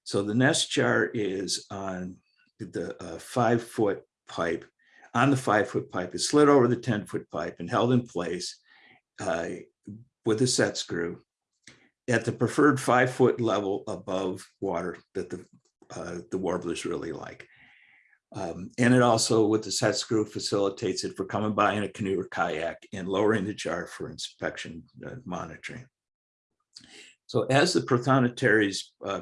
So the nest jar is on the uh, five-foot pipe. On the five-foot pipe is slid over the 10-foot pipe and held in place uh, with a set screw at the preferred five foot level above water that the, uh, the warblers really like. Um, and it also with the set screw facilitates it for coming by in a canoe or kayak and lowering the jar for inspection uh, monitoring. So as the prothonotarians uh,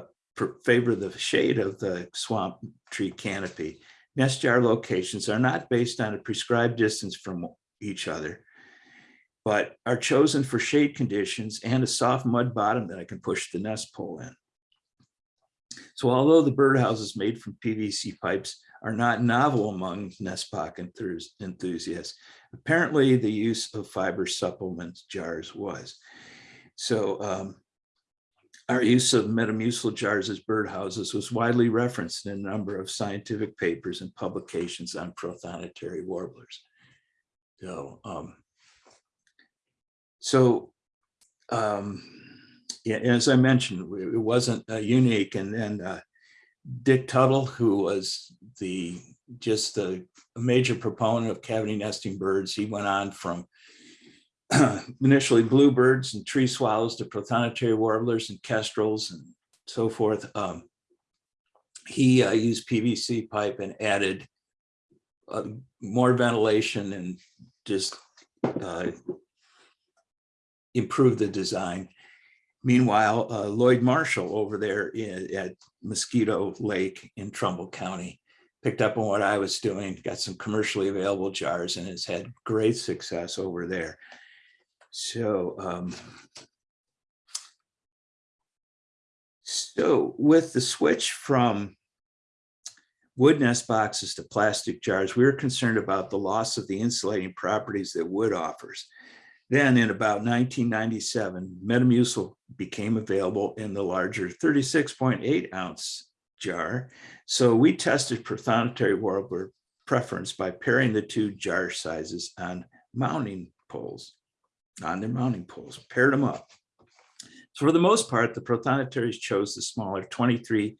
favor the shade of the swamp tree canopy, nest jar locations are not based on a prescribed distance from each other but are chosen for shade conditions and a soft mud bottom that I can push the nest pole in. So although the birdhouses made from PVC pipes are not novel among nest pock enthusiasts, apparently the use of fiber supplement jars was. So um, our use of Metamucil jars as birdhouses was widely referenced in a number of scientific papers and publications on prothonotary warblers. So um, so, um, yeah, as I mentioned, it wasn't uh, unique. And then uh, Dick Tuttle, who was the just the major proponent of cavity nesting birds, he went on from initially bluebirds and tree swallows to prothonotary warblers and kestrels and so forth. Um, he uh, used PVC pipe and added uh, more ventilation and just uh, improve the design. Meanwhile, uh, Lloyd Marshall over there in, at Mosquito Lake in Trumbull County picked up on what I was doing, got some commercially available jars and has had great success over there. So, um, so with the switch from wood nest boxes to plastic jars, we were concerned about the loss of the insulating properties that wood offers. Then in about 1997, Metamucil became available in the larger 36.8 ounce jar. So we tested prothonotary warbler preference by pairing the two jar sizes on mounting poles, on their mounting poles, paired them up. So for the most part, the prothonotaries chose the smaller 23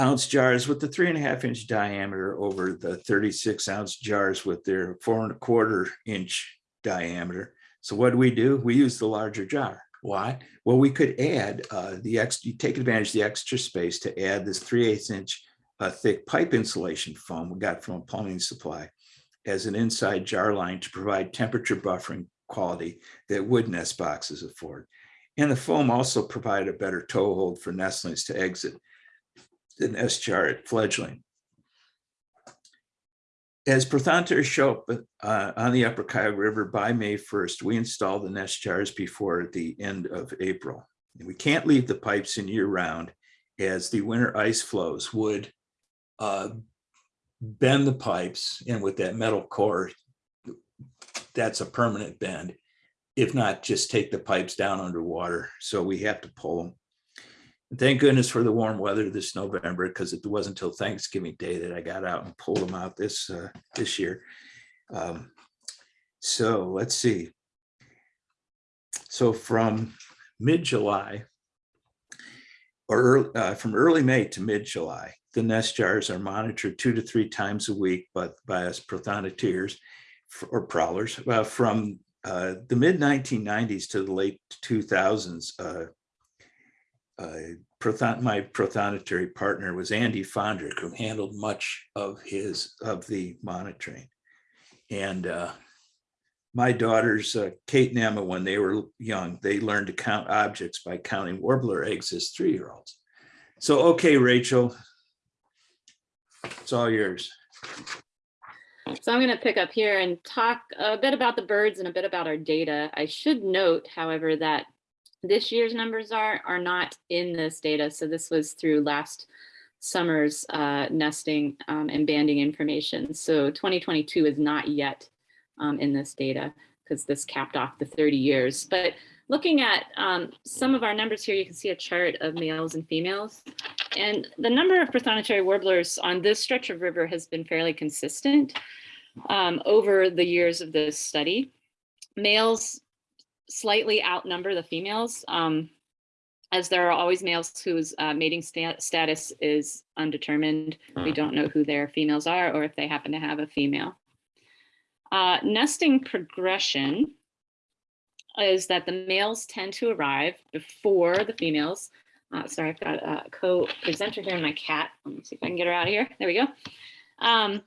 ounce jars with the three and a half inch diameter over the 36 ounce jars with their four and a quarter inch diameter. So what do we do? We use the larger jar. Why? Well, we could add uh, the extra, you take advantage of the extra space to add this 3 8 inch uh, thick pipe insulation foam we got from a plumbing supply as an inside jar line to provide temperature buffering quality that wood nest boxes afford. And the foam also provided a better toe hold for nestlings to exit the nest jar at fledgling. As prothonotaries show uh, on the Upper Cuyahoga River by May 1st, we install the nest jars before the end of April. And we can't leave the pipes in year round as the winter ice flows would uh, bend the pipes and with that metal core, that's a permanent bend. If not, just take the pipes down underwater. So we have to pull them. Thank goodness for the warm weather this November, because it wasn't until Thanksgiving Day that I got out and pulled them out this uh, this year. Um, so let's see. So from mid-July or early, uh, from early May to mid-July, the nest jars are monitored two to three times a week, but by us prothonotars or prowlers uh, from uh, the mid 1990s to the late 2000s. Prothon, my prothonotary partner was Andy Fondrick, who handled much of his, of the monitoring. And uh, my daughters, uh, Kate and Emma, when they were young, they learned to count objects by counting warbler eggs as three-year-olds. So, okay, Rachel. It's all yours. So I'm going to pick up here and talk a bit about the birds and a bit about our data. I should note, however, that this year's numbers are are not in this data. So this was through last summer's uh, nesting um, and banding information. So 2022 is not yet um, in this data because this capped off the 30 years. But looking at um, some of our numbers here, you can see a chart of males and females. And the number of prothonotary warblers on this stretch of river has been fairly consistent um, over the years of this study. Males slightly outnumber the females, um, as there are always males whose uh, mating sta- status is undetermined. We don't know who their females are or if they happen to have a female. Uh, nesting progression is that the males tend to arrive before the females. Uh, sorry, I've got a co-presenter here, in my cat. Let me see if I can get her out of here. There we go. Um,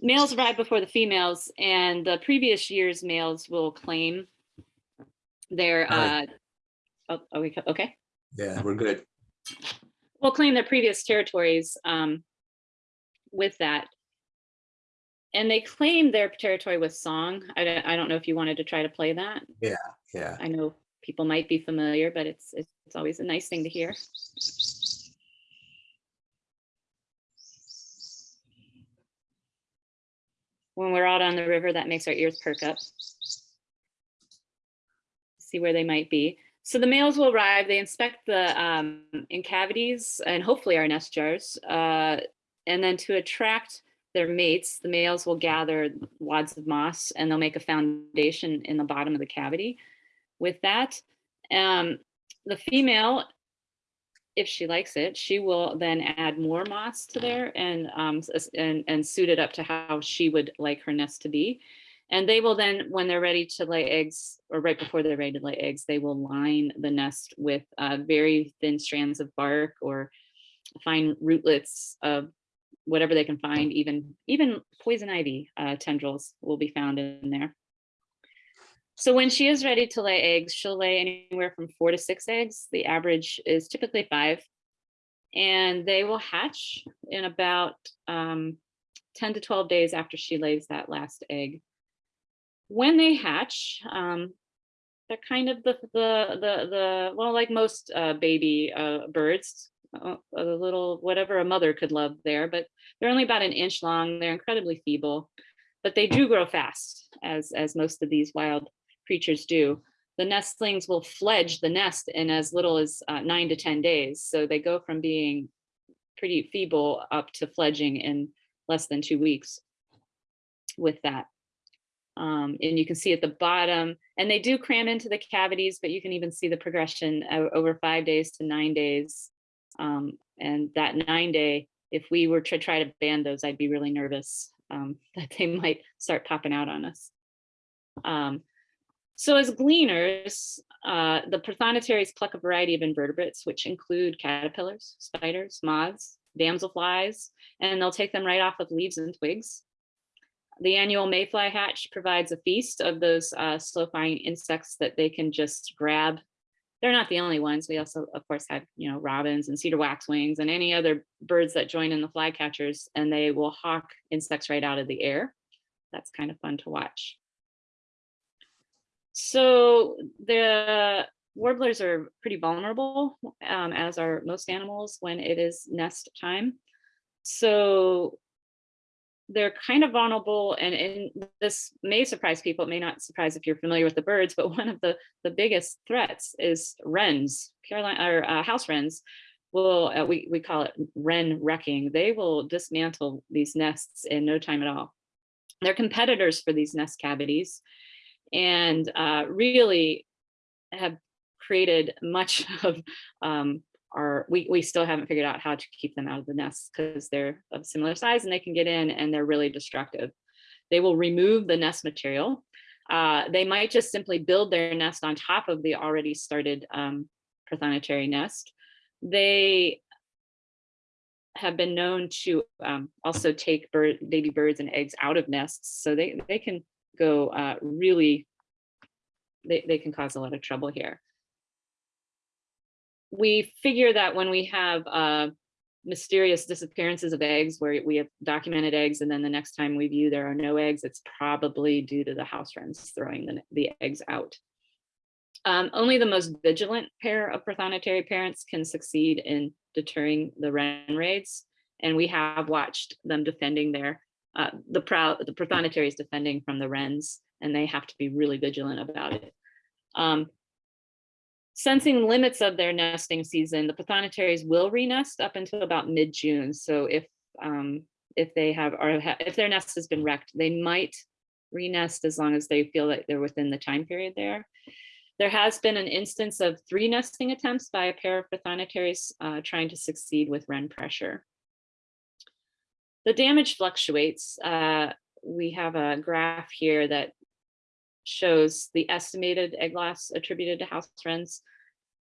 males arrive before the females, and the previous year's males will claim their. Uh, oh, are we okay? Yeah, we're good. will claim their previous territories um, with that. And they claim their territory with song. I don't, I don't know if you wanted to try to play that. Yeah, yeah. I know people might be familiar, but it's it's it's always a nice thing to hear. When we're out on the river, that makes our ears perk up. See where they might be. So the males will arrive, they inspect the um, in cavities and hopefully our nest jars. Uh, and then to attract their mates, the males will gather wads of moss and they'll make a foundation in the bottom of the cavity with that. Um, the female, if she likes it, she will then add more moss to there and, um, and, and suit it up to how she would like her nest to be. And they will then, when they're ready to lay eggs, or right before they're ready to lay eggs, they will line the nest with uh, very thin strands of bark or fine rootlets of whatever they can find, even, even poison ivy uh, tendrils will be found in there. So when she is ready to lay eggs, she'll lay anywhere from four to six eggs. The average is typically five. And they will hatch in about um, 10 to 12 days after she lays that last egg. When they hatch, um, they're kind of the, the, the, the well, like most uh, baby uh, birds, uh, a little, whatever a mother could love there, but they're only about an inch long. They're incredibly feeble, but they do grow fast, as, as most of these wild creatures do. The nestlings will fledge the nest in as little as uh, nine to 10 days. So they go from being pretty feeble up to fledging in less than two weeks with that. Um, and you can see at the bottom, and they do cram into the cavities, but you can even see the progression over five days to nine days. Um, and that nine day, if we were to try to ban those, I'd be really nervous um, that they might start popping out on us. Um, so as gleaners, uh, the prothonotaries pluck a variety of invertebrates, which include caterpillars, spiders, moths, damselflies, and they'll take them right off of leaves and twigs. The annual mayfly hatch provides a feast of those uh, slow-flying insects that they can just grab. They're not the only ones. We also, of course, have you know robins and cedar waxwings and any other birds that join in the flycatchers, and they will hawk insects right out of the air. That's kind of fun to watch. So the warblers are pretty vulnerable, um, as are most animals when it is nest time. So they're kind of vulnerable and, and this may surprise people. It may not surprise if you're familiar with the birds, but one of the, the biggest threats is wrens, Carolina or uh, house wrens will, uh, we, we call it wren wrecking. They will dismantle these nests in no time at all. They're competitors for these nest cavities and uh, really have created much of um, our, we, we still haven't figured out how to keep them out of the nests because they're of similar size and they can get in and they're really destructive. They will remove the nest material. Uh, they might just simply build their nest on top of the already started um, prothonotary nest. They have been known to um, also take bird, baby birds and eggs out of nests, so they, they can go uh, really, they, they can cause a lot of trouble here. We figure that when we have uh, mysterious disappearances of eggs where we have documented eggs and then the next time we view there are no eggs, it's probably due to the house wrens throwing the, the eggs out. Um, only the most vigilant pair of prothonotary parents can succeed in deterring the wren raids. And we have watched them defending their, uh, the the prothonotaries defending from the wrens, and they have to be really vigilant about it. Um, Sensing limits of their nesting season, the prothonotaries will renest up until about mid-June. So if um, if they have or if their nest has been wrecked, they might renest as long as they feel that they're within the time period there. There has been an instance of three nesting attempts by a pair of prothonotaries uh, trying to succeed with wren pressure. The damage fluctuates. Uh, we have a graph here that shows the estimated egg loss attributed to house wrens.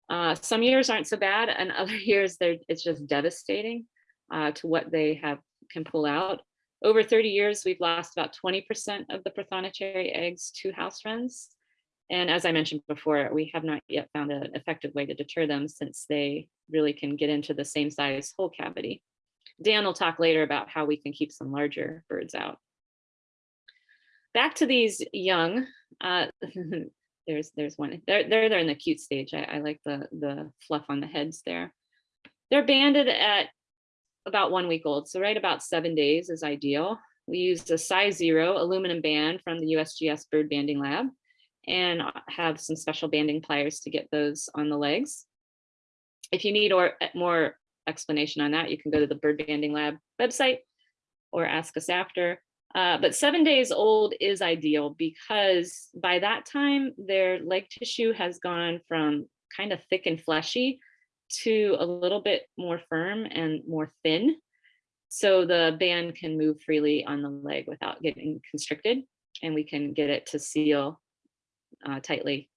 Uh, some years aren't so bad and other years it's just devastating uh, to what they have can pull out. Over 30 years, we've lost about 20% of the prothonotary eggs to house wrens. And as I mentioned before, we have not yet found an effective way to deter them since they really can get into the same size hole cavity. Dan will talk later about how we can keep some larger birds out. Back to these young, uh, there's there's one, they're, they're, they're in the cute stage. I, I like the, the fluff on the heads there. They're banded at about one week old, so right about seven days is ideal. We used a size zero aluminum band from the USGS Bird Banding Lab and have some special banding pliers to get those on the legs. If you need or more explanation on that, you can go to the Bird Banding Lab website or ask us after. Uh, but seven days old is ideal because by that time their leg tissue has gone from kind of thick and fleshy to a little bit more firm and more thin. So the band can move freely on the leg without getting constricted and we can get it to seal uh, tightly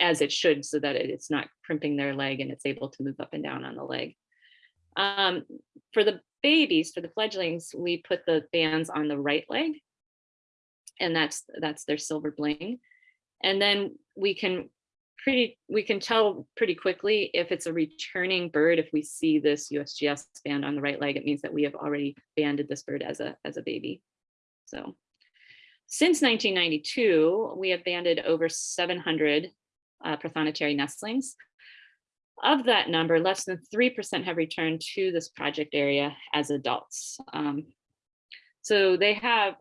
as it should so that it's not crimping their leg and it's able to move up and down on the leg. Um, for the babies, for the fledglings, we put the bands on the right leg and that's that's their silver bling. And then we can pretty we can tell pretty quickly if it's a returning bird if we see this USGS band on the right leg it means that we have already banded this bird as a as a baby. So since 1992 we have banded over 700 uh, prothonotary nestlings. Of that number, less than 3% have returned to this project area as adults. Um, so they have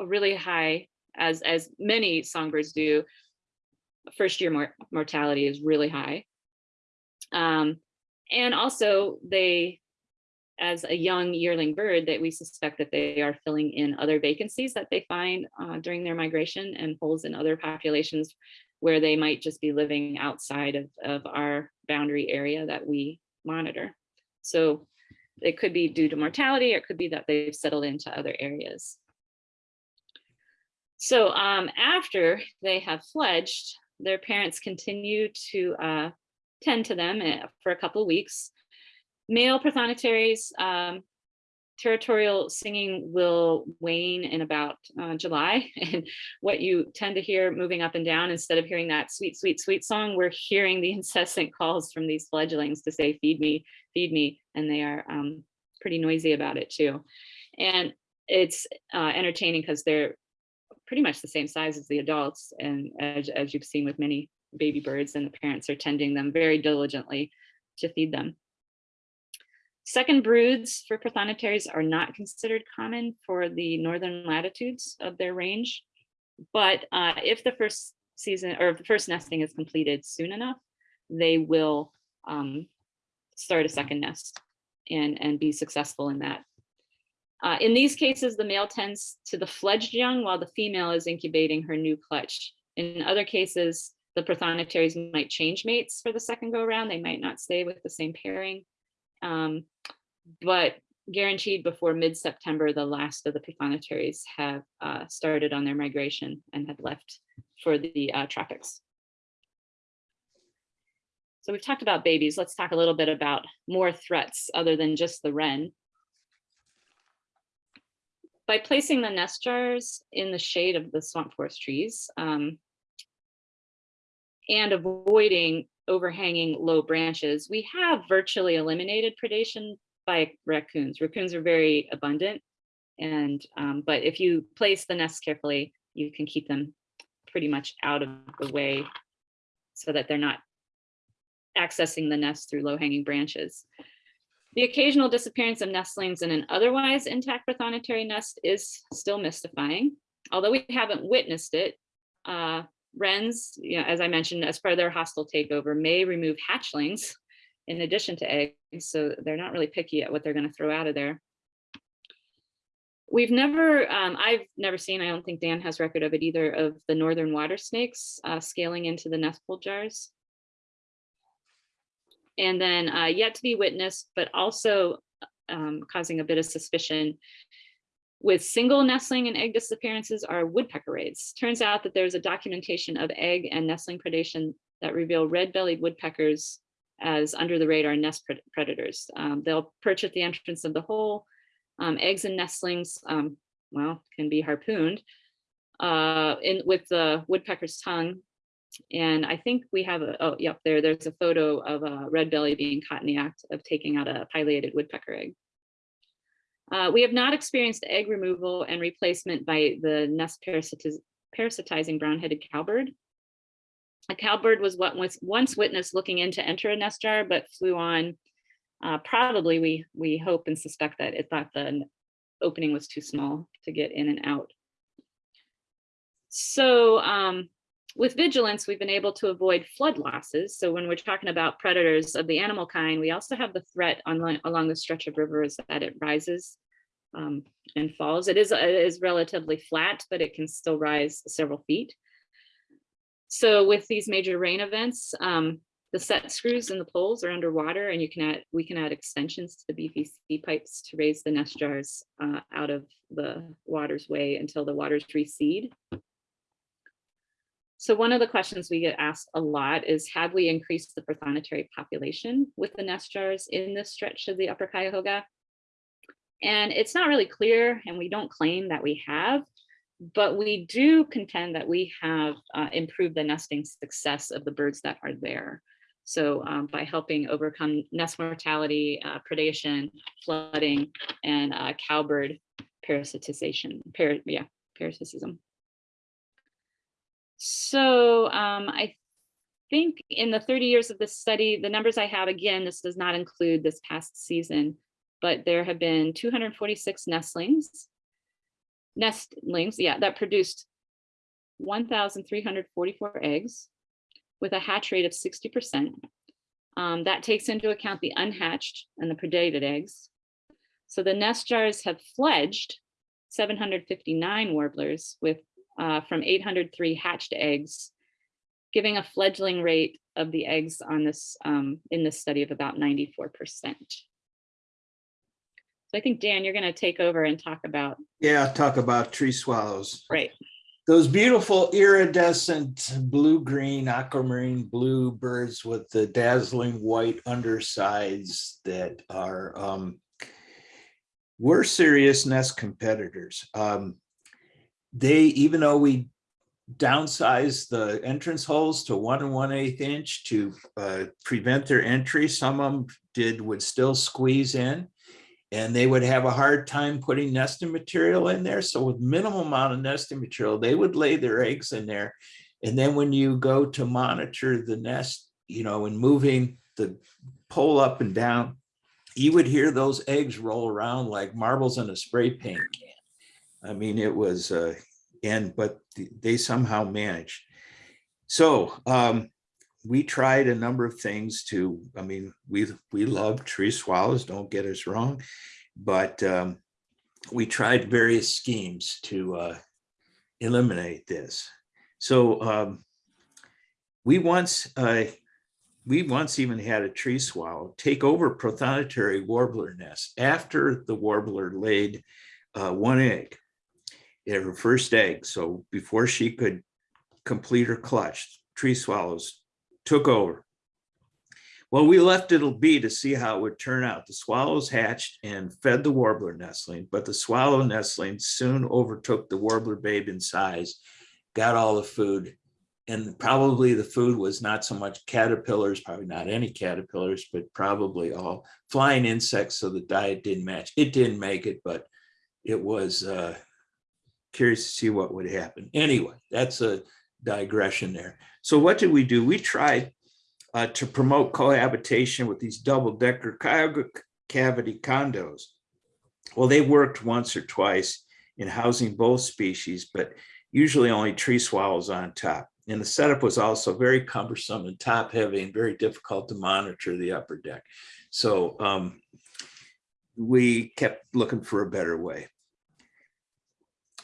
a really high, as, as many songbirds do, first year mor mortality is really high. Um, and also they, as a young yearling bird, that we suspect that they are filling in other vacancies that they find uh, during their migration and holes in other populations where they might just be living outside of, of our boundary area that we monitor. So it could be due to mortality, or it could be that they've settled into other areas. So um, after they have fledged, their parents continue to uh, tend to them eh, for a couple weeks. Male prothonotaries, um, territorial singing will wane in about uh, July. And what you tend to hear moving up and down, instead of hearing that sweet, sweet, sweet song, we're hearing the incessant calls from these fledglings to say, feed me, feed me. And they are um, pretty noisy about it too. And it's uh, entertaining because they're pretty much the same size as the adults. And as, as you've seen with many baby birds and the parents are tending them very diligently to feed them. Second broods for prothonotaries are not considered common for the northern latitudes of their range. But uh, if the first season or the first nesting is completed soon enough, they will um, start a second nest and, and be successful in that. Uh, in these cases, the male tends to the fledged young while the female is incubating her new clutch. In other cases, the prothonotaries might change mates for the second go around. They might not stay with the same pairing. Um, but guaranteed before mid-September, the last of the prothonotaries have uh, started on their migration and have left for the uh, tropics. So we've talked about babies. Let's talk a little bit about more threats other than just the wren. By placing the nest jars in the shade of the swamp forest trees um, and avoiding overhanging low branches, we have virtually eliminated predation by raccoons. Raccoons are very abundant. And, um, but if you place the nests carefully, you can keep them pretty much out of the way so that they're not accessing the nest through low hanging branches. The occasional disappearance of nestlings in an otherwise intact prothonotary nest is still mystifying. Although we haven't witnessed it, uh, wrens, you know, as I mentioned, as part of their hostile takeover, may remove hatchlings in addition to eggs, so they're not really picky at what they're going to throw out of there. We've never, um, I've never seen, I don't think Dan has record of it either, of the northern water snakes uh, scaling into the nest pole jars. And then uh, yet to be witnessed, but also um, causing a bit of suspicion with single nestling and egg disappearances are woodpecker raids. Turns out that there's a documentation of egg and nestling predation that reveal red-bellied woodpeckers as under the radar nest pred- predators. Um, they'll perch at the entrance of the hole. Um, eggs and nestlings, um, well, can be harpooned uh, in with the woodpecker's tongue. And I think we have a, oh, yep, there, there's a photo of a red belly being caught in the act of taking out a pileated woodpecker egg. Uh, we have not experienced egg removal and replacement by the nest parasitiz parasitizing brown-headed cowbird. A cowbird was what was once witnessed looking in to enter a nest jar, but flew on. Uh, probably we we hope and suspect that it thought the opening was too small to get in and out. So um, with vigilance, we've been able to avoid flood losses. So when we're talking about predators of the animal kind, we also have the threat on, along the stretch of rivers that it rises um, and falls. It is, it is relatively flat, but it can still rise several feet. So with these major rain events, um, the set screws and the poles are underwater and you can add, we can add extensions to the PVC pipes to raise the nest jars uh, out of the water's way until the waters recede. So one of the questions we get asked a lot is, have we increased the prothonotary population with the nest jars in this stretch of the upper Cuyahoga? And it's not really clear, and we don't claim that we have, but we do contend that we have uh, improved the nesting success of the birds that are there. So um, by helping overcome nest mortality, uh, predation, flooding, and uh, cowbird parasitization, par yeah, parasitism. So um, I think in the 30 years of this study, the numbers I have, again, this does not include this past season, but there have been 246 nestlings, nestlings, yeah, that produced 1,344 eggs with a hatch rate of 60%. Um, that takes into account the unhatched and the predated eggs. So the nest jars have fledged 759 warblers with uh, from 803 hatched eggs, giving a fledgling rate of the eggs on this um, in this study of about 94%. So I think, Dan, you're going to take over and talk about. Yeah, talk about tree swallows. Right. Those beautiful iridescent blue-green aquamarine blue birds with the dazzling white undersides that are um, we're serious nest competitors. Um, they, even though we downsized the entrance holes to one and one eighth inch to uh, prevent their entry, some of them did would still squeeze in and they would have a hard time putting nesting material in there. So with minimal amount of nesting material, they would lay their eggs in there. And then when you go to monitor the nest, you know, and moving the pole up and down, you would hear those eggs roll around like marbles in a spray paint can. I mean, it was, uh, and, but they somehow managed. So um, we tried a number of things to, I mean, we, we love tree swallows, don't get us wrong, but um, we tried various schemes to uh, eliminate this. So um, we once, uh, we once even had a tree swallow take over prothonotary warbler nest after the warbler laid uh, one egg, her first egg. So before she could complete her clutch, tree swallows took over. Well, we left it be to see how it would turn out. The swallows hatched and fed the warbler nestling, but the swallow nestling soon overtook the warbler babe in size, got all the food. And probably the food was not so much caterpillars, probably not any caterpillars, but probably all flying insects. So the diet didn't match. It didn't make it, but it was uh, curious to see what would happen. Anyway, that's a digression there. So what did we do? We tried uh, to promote cohabitation with these double decker cavity condos. Well, they worked once or twice in housing both species, but usually only tree swallows on top. And the setup was also very cumbersome and top heavy and very difficult to monitor the upper deck. So um, we kept looking for a better way.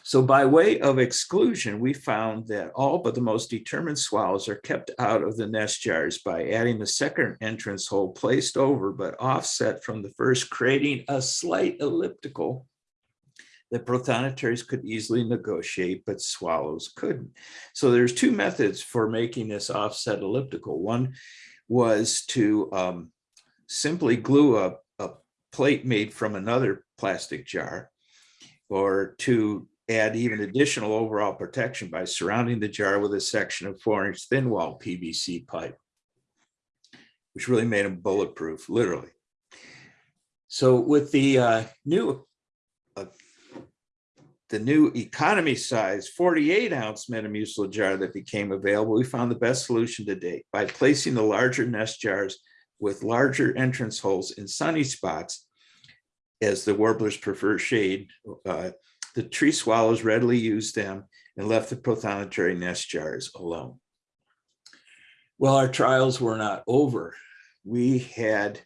So by way of exclusion, we found that all but the most determined swallows are kept out of the nest jars by adding the second entrance hole placed over but offset from the first, creating a slight elliptical that prothonotary could easily negotiate, but swallows couldn't. So there's two methods for making this offset elliptical. One was to um, simply glue a, a plate made from another plastic jar or to add even additional overall protection by surrounding the jar with a section of four inch thin wall PVC pipe, which really made them bulletproof, literally. So with the uh, new uh, the new economy size 48 ounce Metamucil jar that became available, we found the best solution to date by placing the larger nest jars with larger entrance holes in sunny spots as the warblers prefer shade. Uh, the tree swallows readily used them and left the prothonotary nest jars alone. Well, our trials were not over. We had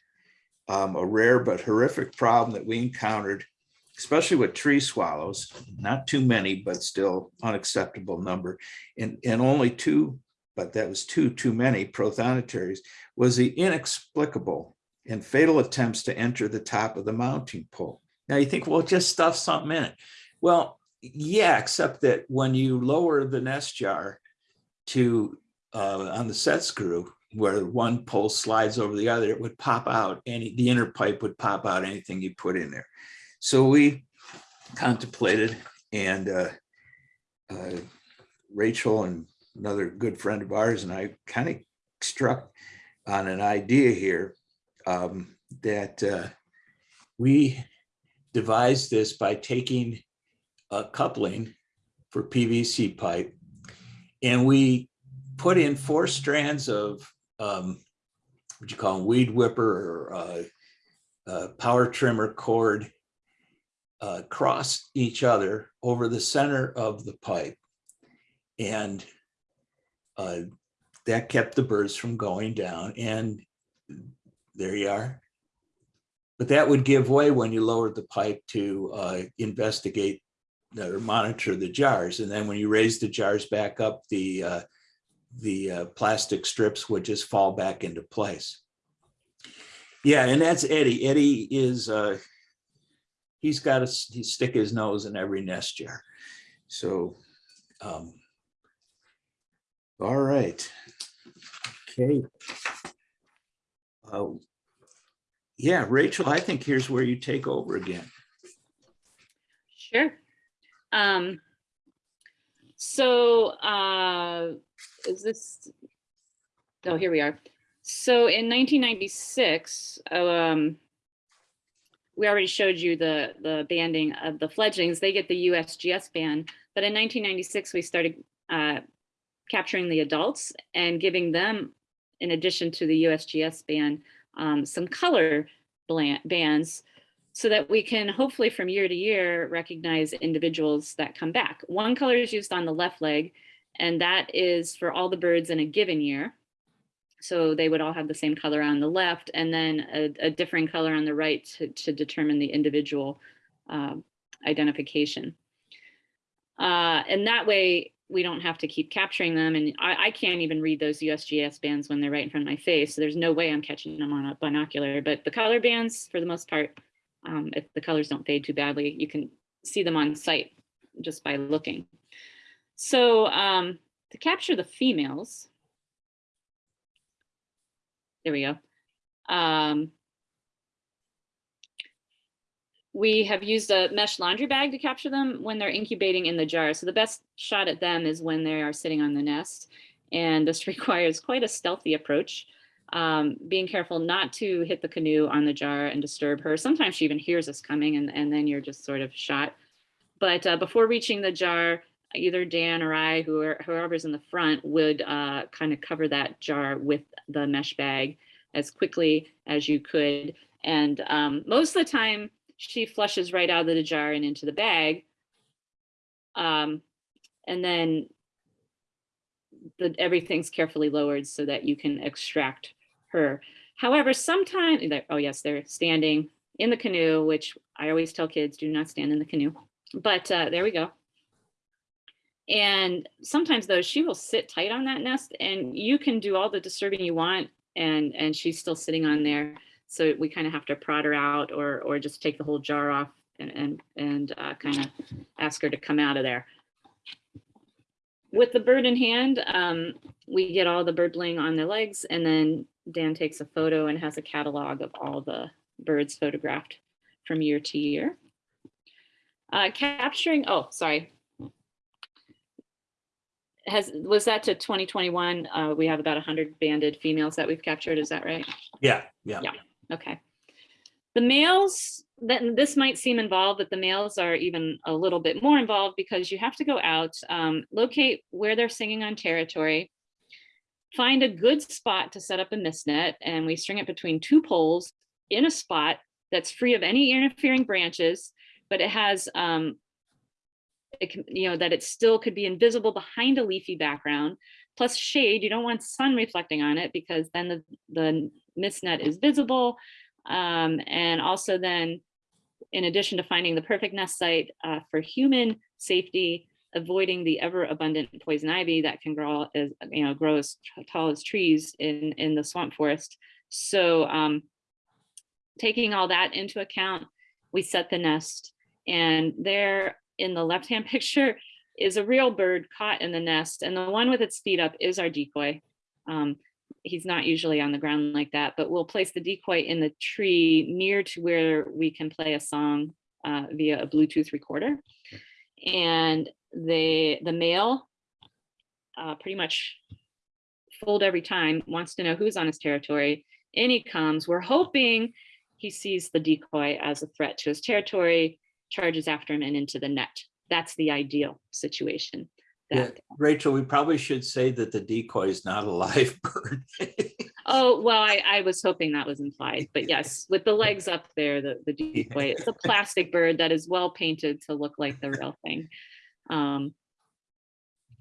um, a rare but horrific problem that we encountered, especially with tree swallows, not too many, but still unacceptable number. And, and only two, but that was two too many prothonotaries, was the inexplicable and fatal attempts to enter the top of the mounting pole. Now you think, well, just stuff something in it. Well, yeah, except that when you lower the nest jar to uh, on the set screw, where one pole slides over the other, it would pop out any, the inner pipe would pop out anything you put in there. So we contemplated and uh, uh, Rachel and another good friend of ours and I kind of struck on an idea here um, that uh, we devised this by taking a coupling for PVC pipe. And we put in four strands of um, what you call them, weed whipper or uh, uh, power trimmer cord uh, cross each other over the center of the pipe. And uh, that kept the birds from going down. And there you are. But that would give way when you lowered the pipe to uh, investigate or monitor the jars. And then when you raise the jars back up, the uh, the uh, plastic strips would just fall back into place. Yeah, and that's Eddie. Eddie is, uh, he's got to stick his nose in every nest jar. So, um, all right. Okay. Uh, yeah, Rachel, I think here's where you take over again. Sure. Um, so, uh, is this, oh, here we are. So in 1996, um, we already showed you the, the banding of the fledglings. They get the USGS band, but in 1996, we started uh, capturing the adults and giving them, in addition to the USGS band, um, some color bands so that we can hopefully from year to year recognize individuals that come back. One color is used on the left leg, and that is for all the birds in a given year. So they would all have the same color on the left and then a, a different color on the right to, to determine the individual uh, identification. Uh, and that way we don't have to keep capturing them. And I, I, can't even read those USGS bands when they're right in front of my face. So there's no way I'm catching them on a binocular, but the color bands for the most part, um, if the colors don't fade too badly, you can see them on site just by looking. So um, to capture the females, there we go. Um, we have used a mesh laundry bag to capture them when they're incubating in the jar. So the best shot at them is when they are sitting on the nest. And this requires quite a stealthy approach, um, being careful not to hit the canoe on the jar and disturb her. Sometimes she even hears us coming and, and then you're just sort of shot. But uh, before reaching the jar, either Dan or I, who whoever, whoever's in the front, would uh, kind of cover that jar with the mesh bag as quickly as you could. And um, most of the time, she flushes right out of the jar and into the bag. Um, and then the, everything's carefully lowered so that you can extract her. However, sometimes, oh yes, they're standing in the canoe, which I always tell kids, do not stand in the canoe. But uh, there we go. And sometimes though, she will sit tight on that nest and you can do all the disturbing you want and, and she's still sitting on there. So we kind of have to prod her out or, or just take the whole jar off and, and, and uh, kind of ask her to come out of there. With the bird in hand, um, we get all the birdling on their legs and then Dan takes a photo and has a catalog of all the birds photographed from year to year. Uh, capturing, oh, sorry. Has, was that to 2021? Uh, we have about 100 banded females that we've captured, is that right? Yeah, yeah. Yeah. Okay. The males, then this might seem involved, but the males are even a little bit more involved because you have to go out, um, locate where they're singing on territory, find a good spot to set up a mist net, and we string it between two poles in a spot that's free of any interfering branches, but it has, um, it can, you know, that it still could be invisible behind a leafy background, plus shade. You don't want sun reflecting on it because then the, the mist net is visible. Um, and also then, in addition to finding the perfect nest site uh, for human safety, avoiding the ever abundant poison ivy that can grow as you know grow as tall as trees in in the swamp forest. So um, taking all that into account, we set the nest, and there in the left hand picture is a real bird caught in the nest, and the one with its feet up is our decoy. Um, he's not usually on the ground like that, but we'll place the decoy in the tree near to where we can play a song uh, via a Bluetooth recorder. And the, the male uh, pretty much fooled every time, wants to know who's on his territory. In he comes, we're hoping he sees the decoy as a threat to his territory, charges after him and into the net. That's the ideal situation. Yeah, Rachel, we probably should say that the decoy is not a live bird. oh, well, I, I was hoping that was implied, but yes, with the legs up there, the, the decoy, it's a plastic bird that is well painted to look like the real thing. Um,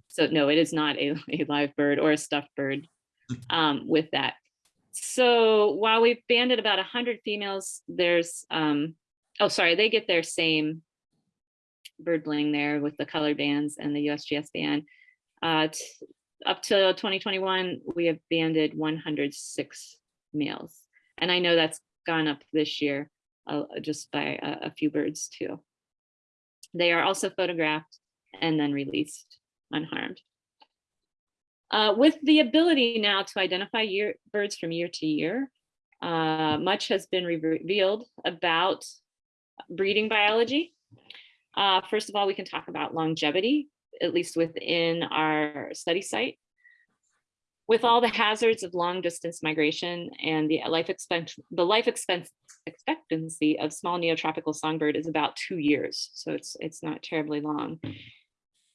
so no, it is not a, a live bird or a stuffed bird um, with that. So while we've banded about 100 females, there's, um, oh, sorry, they get their same bird bling there with the color bands and the USGS band. Uh, up to 2021, we have banded 106 males. And I know that's gone up this year uh, just by a, a few birds too. They are also photographed and then released unharmed. Uh, with the ability now to identify year, birds from year to year, uh, much has been revealed about breeding biology. Uh, first of all, we can talk about longevity, at least within our study site. With all the hazards of long distance migration and the life expense, the life expense expectancy of small neotropical songbird is about two years. So it's, it's not terribly long.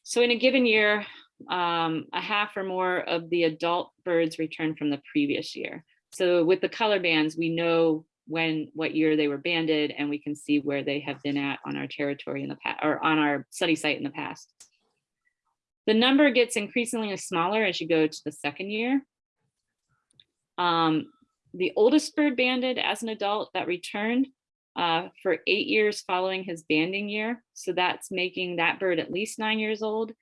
So in a given year, um, a half or more of the adult birds return from the previous year. So with the color bands, we know when, what year they were banded, and we can see where they have been at on our territory in the past, or on our study site in the past. The number gets increasingly smaller as you go to the second year. Um, the oldest bird banded as an adult that returned uh, for eight years following his banding year. So that's making that bird at least nine years old.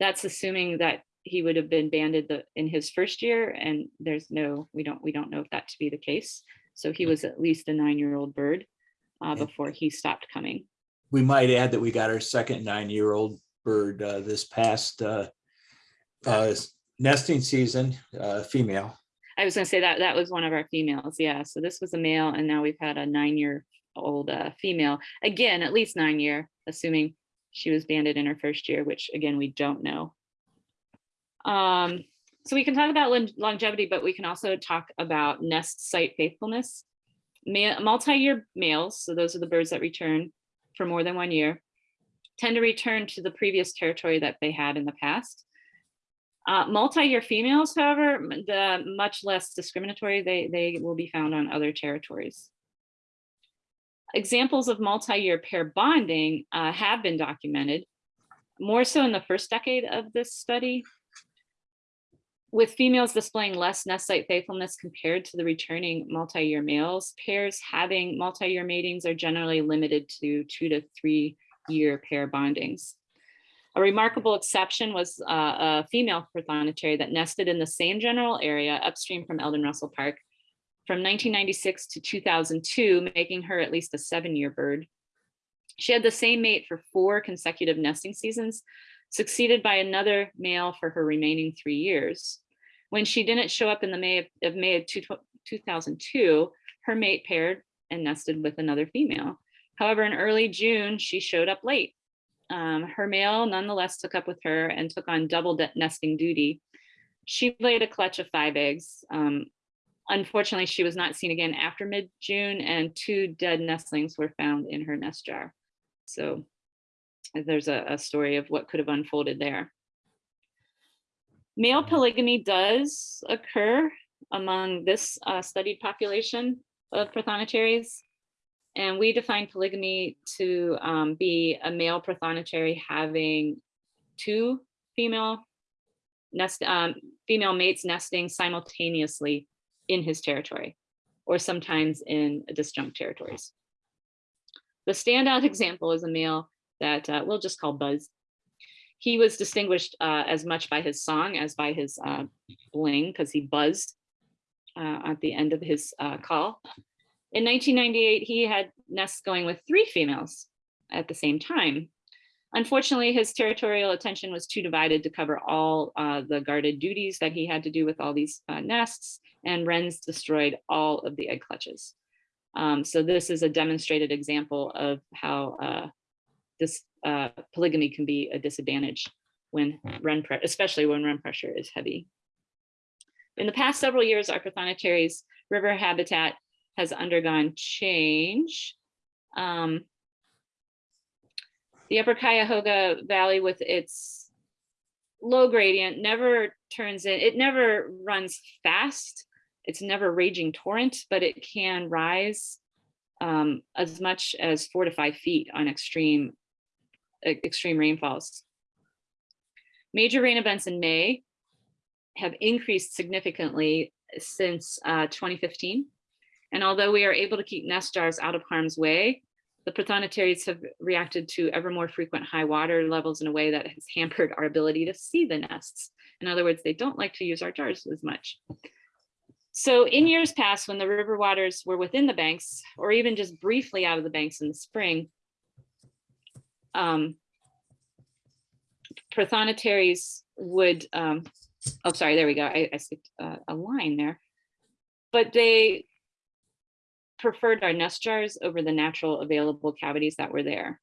That's assuming that he would have been banded the, in his first year and there's no, we don't, we don't know if that to be the case. So he was at least a nine-year-old bird uh, before he stopped coming. We might add that we got our second nine-year-old bird uh, this past uh, uh, nesting season, uh, female. I was gonna say that, that was one of our females, yeah, so this was a male, and now we've had a nine-year-old uh, female, again, at least nine year, assuming she was banded in her first year, which again, we don't know. Um, so we can talk about longevity, but we can also talk about nest site faithfulness. Multi-year males, so those are the birds that return for more than one year, tend to return to the previous territory that they had in the past. Uh, multi-year females, however, the much less discriminatory, they, they will be found on other territories. Examples of multi-year pair bonding uh, have been documented, more so in the first decade of this study, with females displaying less nest site faithfulness compared to the returning multi-year males, pairs having multi-year matings are generally limited to two to three year pair bondings. A remarkable exception was uh, a female prothonotary that nested in the same general area upstream from Eldon Russell Park from 1996 to 2002, making her at least a seven-year bird. She had the same mate for four consecutive nesting seasons, succeeded by another male for her remaining three years. When she didn't show up in the May of, of May of two- 2002, her mate paired and nested with another female. However, in early June, she showed up late. Um, her male nonetheless took up with her and took on double nesting duty. She laid a clutch of five eggs. Um, unfortunately, she was not seen again after mid-June and two dead nestlings were found in her nest jar. So there's a, a story of what could have unfolded there. Male polygamy does occur among this uh, studied population of prothonotaries. And we define polygamy to um, be a male prothonotary having two female nest, um, female mates nesting simultaneously in his territory, or sometimes in disjunct territories. The standout example is a male that uh, we'll just call Buzz. He was distinguished uh, as much by his song as by his uh, bling because he buzzed uh, at the end of his uh, call. In 1998, he had nests going with three females at the same time. Unfortunately, his territorial attention was too divided to cover all uh, the guarded duties that he had to do with all these uh, nests, and wrens destroyed all of the egg clutches. Um, so this is a demonstrated example of how uh, this uh, polygamy can be a disadvantage when wren, especially when wren pressure is heavy. In the past several years, our Prothonotaries river habitat has undergone change. Um, the upper Cuyahoga Valley with its low gradient never turns in, it never runs fast. It's never raging torrent, but it can rise um, as much as four to five feet on extreme, extreme rainfalls. Major rain events in May have increased significantly since uh, 2015. And although we are able to keep nest jars out of harm's way, the prothonotaries have reacted to ever more frequent high water levels in a way that has hampered our ability to see the nests. In other words, they don't like to use our jars as much. So in years past, when the river waters were within the banks, or even just briefly out of the banks in the spring, um, prothonotaries would, um, oh, sorry, there we go. I, I skipped uh, a line there. But they preferred our nest jars over the natural available cavities that were there.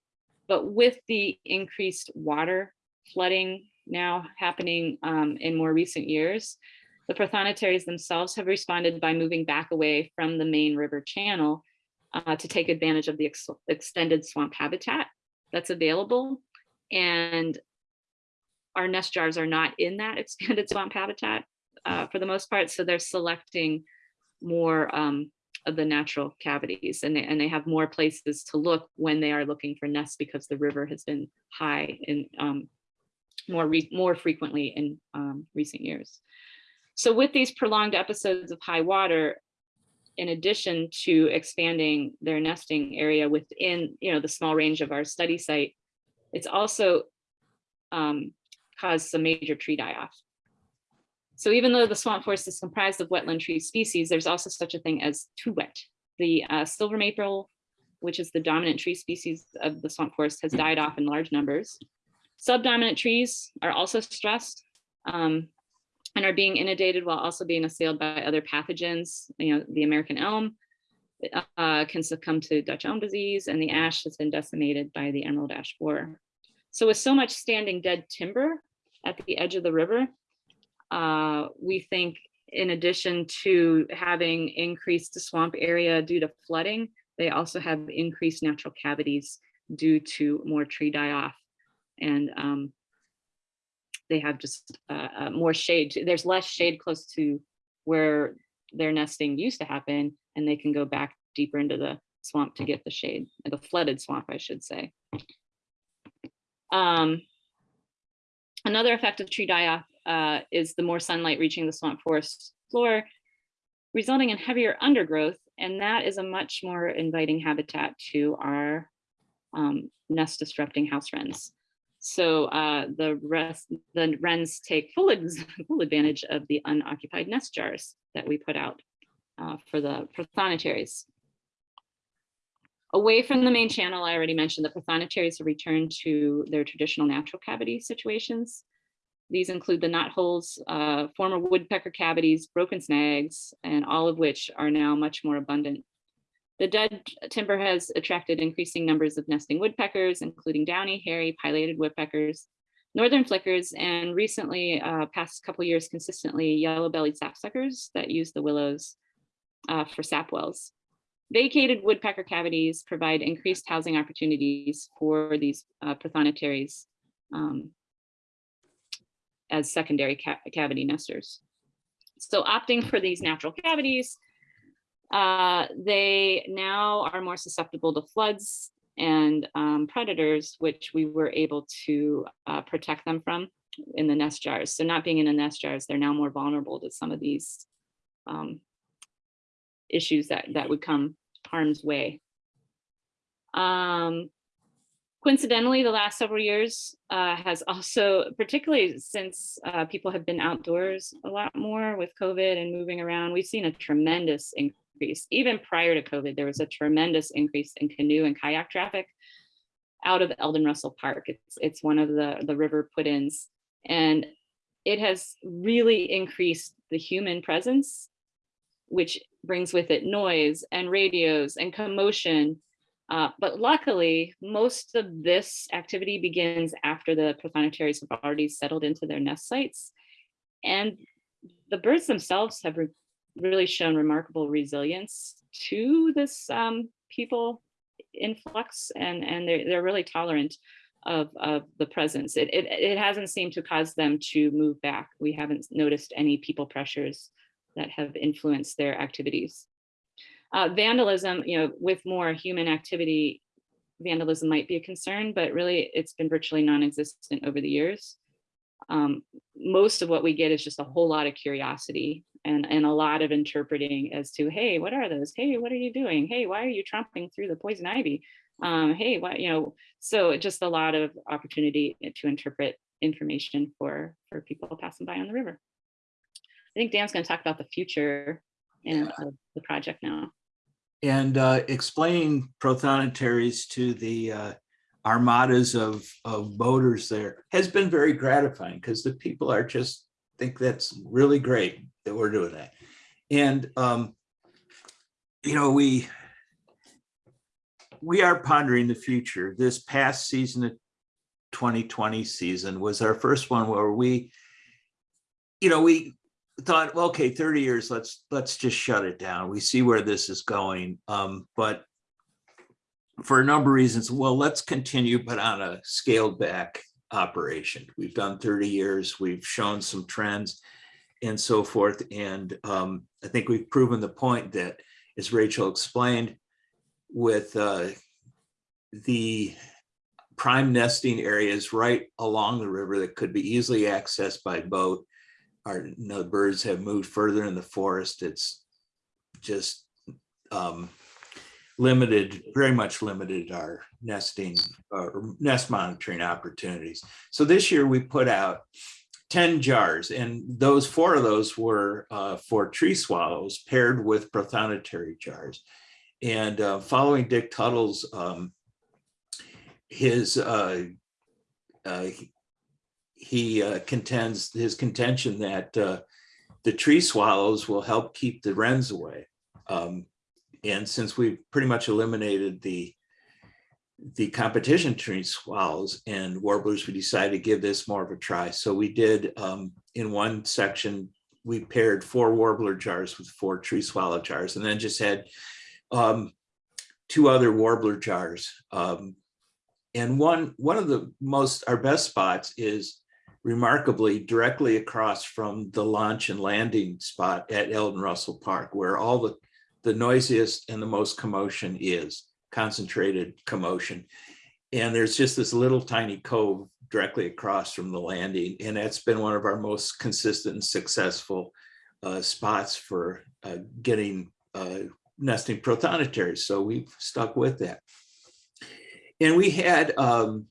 But with the increased water flooding now happening um, in more recent years, the prothonotaries themselves have responded by moving back away from the main river channel uh, to take advantage of the ex extended swamp habitat that's available. And our nest jars are not in that expanded swamp habitat uh, for the most part. So they're selecting more um, of the natural cavities and they, and they have more places to look when they are looking for nests because the river has been high and um, more, re- more frequently in um, recent years. So with these prolonged episodes of high water, in addition to expanding their nesting area within, you know, the small range of our study site, it's also um, caused some major tree die-off. So even though the swamp forest is comprised of wetland tree species, there's also such a thing as too wet. The uh, silver maple, which is the dominant tree species of the swamp forest, has died off in large numbers. Subdominant trees are also stressed. Um, and are being inundated while also being assailed by other pathogens. You know, the American elm uh, can succumb to Dutch elm disease, and the ash has been decimated by the emerald ash borer. So with so much standing dead timber at the edge of the river, uh, we think in addition to having increased the swamp area due to flooding, they also have increased natural cavities due to more tree die off. And um, they have just uh, uh, more shade. There's less shade close to where their nesting used to happen, and they can go back deeper into the swamp to get the shade, the flooded swamp, I should say. Um, another effect of tree die-off uh, is the more sunlight reaching the swamp forest floor, resulting in heavier undergrowth, and that is a much more inviting habitat to our um, nest disrupting house wrens. So uh, the rest, the wrens take full, full advantage of the unoccupied nest jars that we put out uh, for the prothonotary. Away from the main channel, I already mentioned the prothonotary have returned to their traditional natural cavity situations. These include the knot holes, uh, former woodpecker cavities, broken snags, and all of which are now much more abundant. The dead timber has attracted increasing numbers of nesting woodpeckers, including downy, hairy, pileated woodpeckers, northern flickers, and recently, uh, past couple years consistently, yellow-bellied sapsuckers that use the willows uh, for sap wells. Vacated woodpecker cavities provide increased housing opportunities for these uh, prothonotaries um, as secondary ca cavity nesters. So opting for these natural cavities, uh, they now are more susceptible to floods and um, predators, which we were able to uh, protect them from in the nest jars. So not being in the nest jars, they're now more vulnerable to some of these um, issues that, that would come harm's way. Um, coincidentally, the last several years uh, has also, particularly since uh, people have been outdoors a lot more with COVID and moving around, we've seen a tremendous increase. Even prior to COVID, there was a tremendous increase in canoe and kayak traffic out of Eldon Russell Park. It's, it's one of the, the river put-ins. And it has really increased the human presence, which brings with it noise and radios and commotion. Uh, but luckily, most of this activity begins after the prothonotaries have already settled into their nest sites. And the birds themselves have re really shown remarkable resilience to this um, people influx and, and they're, they're really tolerant of, of the presence. It, it, it hasn't seemed to cause them to move back. We haven't noticed any people pressures that have influenced their activities. Uh, vandalism, you know, with more human activity, vandalism might be a concern, but really it's been virtually non-existent over the years. Um, most of what we get is just a whole lot of curiosity and, and a lot of interpreting as to, hey, what are those? Hey, what are you doing? Hey, why are you tromping through the poison ivy? Um, hey, what, you know, so just a lot of opportunity to interpret information for, for people passing by on the river. I think Dan's going to talk about the future and of the project now. And uh, explaining prothonotaries to the uh, armadas of, of boaters there has been very gratifying because the people are just think that's really great that we're doing that. And, um, you know, we, we are pondering the future. This past season of 2020 season was our first one where we, you know, we thought, well, okay, 30 years, let's let's just shut it down. We see where this is going. Um, but for a number of reasons, well, let's continue, but on a scaled back operation. We've done 30 years, we've shown some trends and so forth. And um, I think we've proven the point that, as Rachel explained, with uh, the prime nesting areas right along the river that could be easily accessed by boat, our you know, birds have moved further in the forest. It's just um, limited, very much limited our nesting or nest monitoring opportunities. So this year we put out 10 jars and those four of those were uh, for tree swallows paired with prothonotary jars. And uh, following Dick Tuttle's, um, his, uh, uh, he uh, contends, his contention that uh, the tree swallows will help keep the wrens away. Um, And since we've pretty much eliminated the the competition tree swallows and warblers, we decided to give this more of a try. So we did, um, in one section, we paired four warbler jars with four tree swallow jars and then just had um, two other warbler jars. Um, and one, one of the most, our best spots is remarkably directly across from the launch and landing spot at Eldon Russell Park, where all the, the noisiest and the most commotion is, concentrated commotion. And there's just this little tiny cove directly across from the landing. And that's been one of our most consistent and successful uh, spots for uh, getting uh, nesting prothonotary. So we've stuck with that. And we had, um,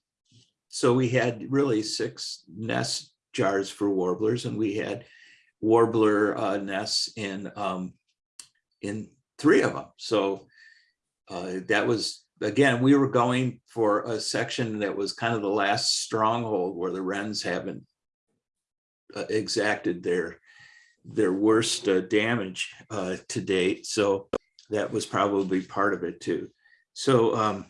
so we had really six nest jars for warblers and we had warbler uh, nests in, um, in three of them. So uh, that was, again, we were going for a section that was kind of the last stronghold where the wrens haven't uh, exacted their their worst uh, damage uh, to date. So that was probably part of it too. So, um,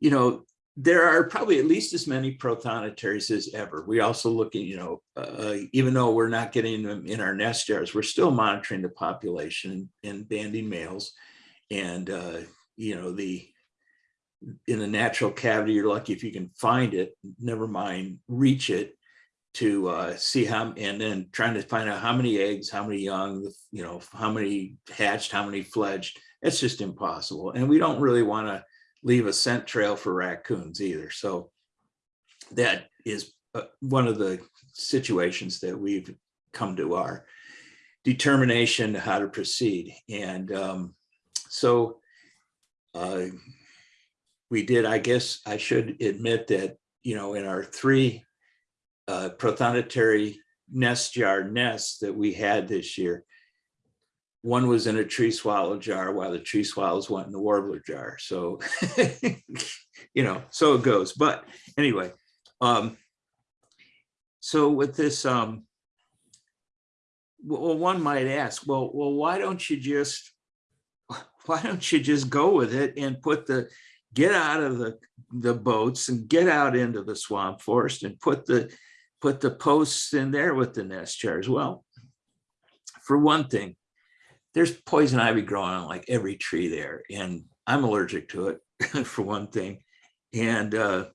you know, there are probably at least as many prothonotarians as ever. We also look at, you know, uh, even though we're not getting them in our nest jars, we're still monitoring the population and banding males. And, uh, you know, the, in the natural cavity, you're lucky if you can find it, never mind reach it to uh, see how, and then trying to find out how many eggs, how many young, you know, how many hatched, how many fledged. It's just impossible. And we don't really want to leave a scent trail for raccoons either. So that is uh, one of the situations that we've come to our determination how to proceed. And um, so uh, we did, I guess I should admit that, you know, in our three uh, prothonotary nest jar nests that we had this year, one was in a tree swallow jar while the tree swallows went in the warbler jar. So, you know, so it goes. But anyway, um, so with this, um, well, one might ask, well, well, why don't you just, why don't you just go with it and put the, get out of the, the boats and get out into the swamp forest and put the, put the posts in there with the nest jars? Well, for one thing, there's poison ivy growing on like every tree there and I'm allergic to it for one thing. And uh,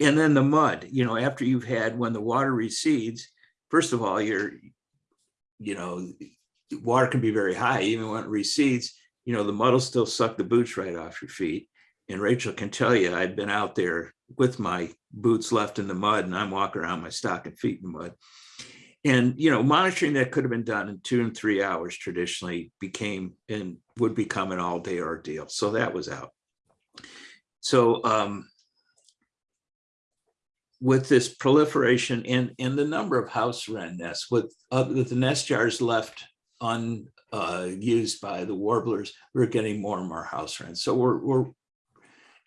and then the mud, you know, after you've had when the water recedes, first of all, you're, you know, water can be very high, even when it recedes, you know, the mud will still suck the boots right off your feet. And Rachel can tell you, I've been out there with my boots left in the mud and I'm walking around my stocking feet in the mud. And, you know, monitoring that could have been done in two and three hours traditionally became and would become an all day ordeal. So that was out. So um, with this proliferation and, and the number of house wren nests with, uh, with the nest jars left unused by the warblers, we're getting more and more house wrens. So we're, we're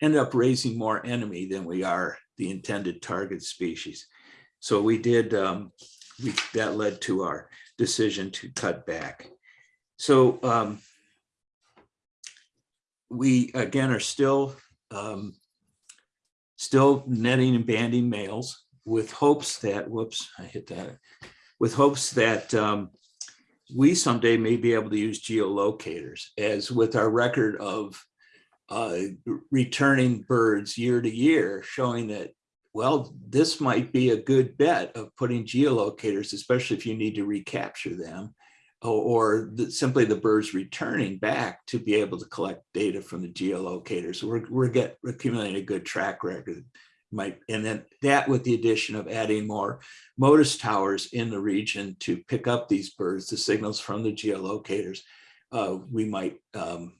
end up raising more enemy than we are the intended target species. So we did, um, we, that led to our decision to cut back. So um, we again are still um, still netting and banding males with hopes that whoops I hit that with hopes that um, we someday may be able to use geolocators as with our record of uh, returning birds year to year showing that well, this might be a good bet of putting geolocators, especially if you need to recapture them or, the, simply the birds returning back to be able to collect data from the geolocators. We're, we're get accumulating a good track record. Might, and then that with the addition of adding more Motus towers in the region to pick up these birds, the signals from the geolocators, uh, we might um,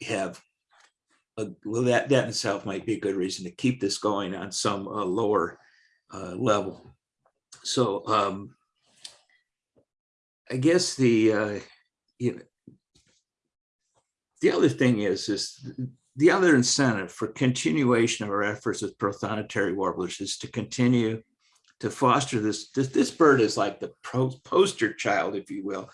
have uh, well, that, that itself might be a good reason to keep this going on some uh, lower uh, level. So um, I guess the, uh, you know, the other thing is, is the other incentive for continuation of our efforts with prothonotary warblers is to continue to foster this, this, this bird is like the pro- poster child, if you will,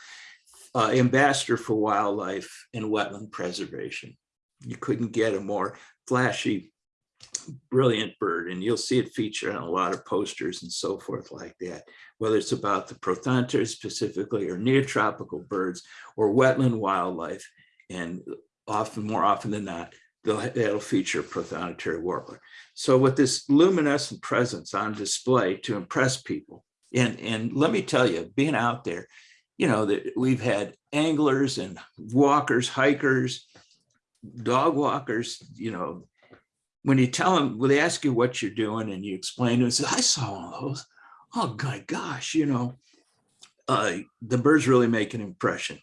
uh, ambassador for wildlife and wetland preservation. You couldn't get a more flashy, brilliant bird, and you'll see it featured on a lot of posters and so forth like that, whether it's about the prothonotary specifically or neotropical birds or wetland wildlife. And often, more often than not, they'll, that'll feature prothonotary warbler. So with this luminescent presence on display to impress people, and, and let me tell you, being out there, you know, that we've had anglers and walkers, hikers, dog walkers, you know, when you tell them, when they ask you what you're doing and you explain to them, I saw one of those. Oh my gosh, you know, uh, the birds really make an impression.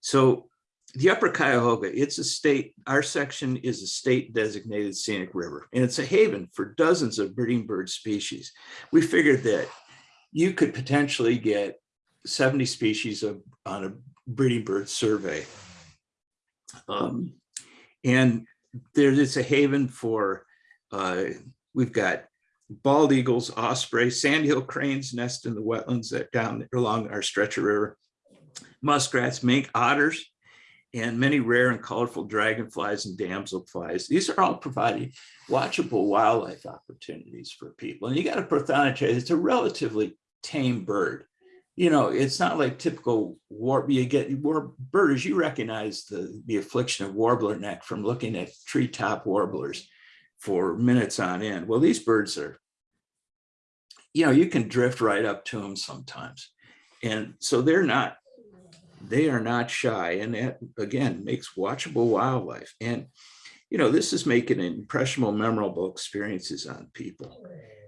So the Upper Cuyahoga, it's a state, our section is a state designated scenic river, and it's a haven for dozens of breeding bird species. We figured that you could potentially get 70 species of, on a breeding bird survey. Um, and there is a haven for, uh, we've got bald eagles, osprey, sandhill cranes nest in the wetlands that down along our Stretcher River, muskrats, mink, otters, and many rare and colorful dragonflies and damselflies. These are all providing watchable wildlife opportunities for people. And you got a prothonotary, it's a relatively tame bird. You know, it's not like typical warp, you get war birders, you recognize the, the affliction of warbler neck from looking at treetop warblers for minutes on end. Well, these birds are, you know, you can drift right up to them sometimes. And so they're not they are not shy and that again makes watchable wildlife and you know this is making impressionable memorable experiences on people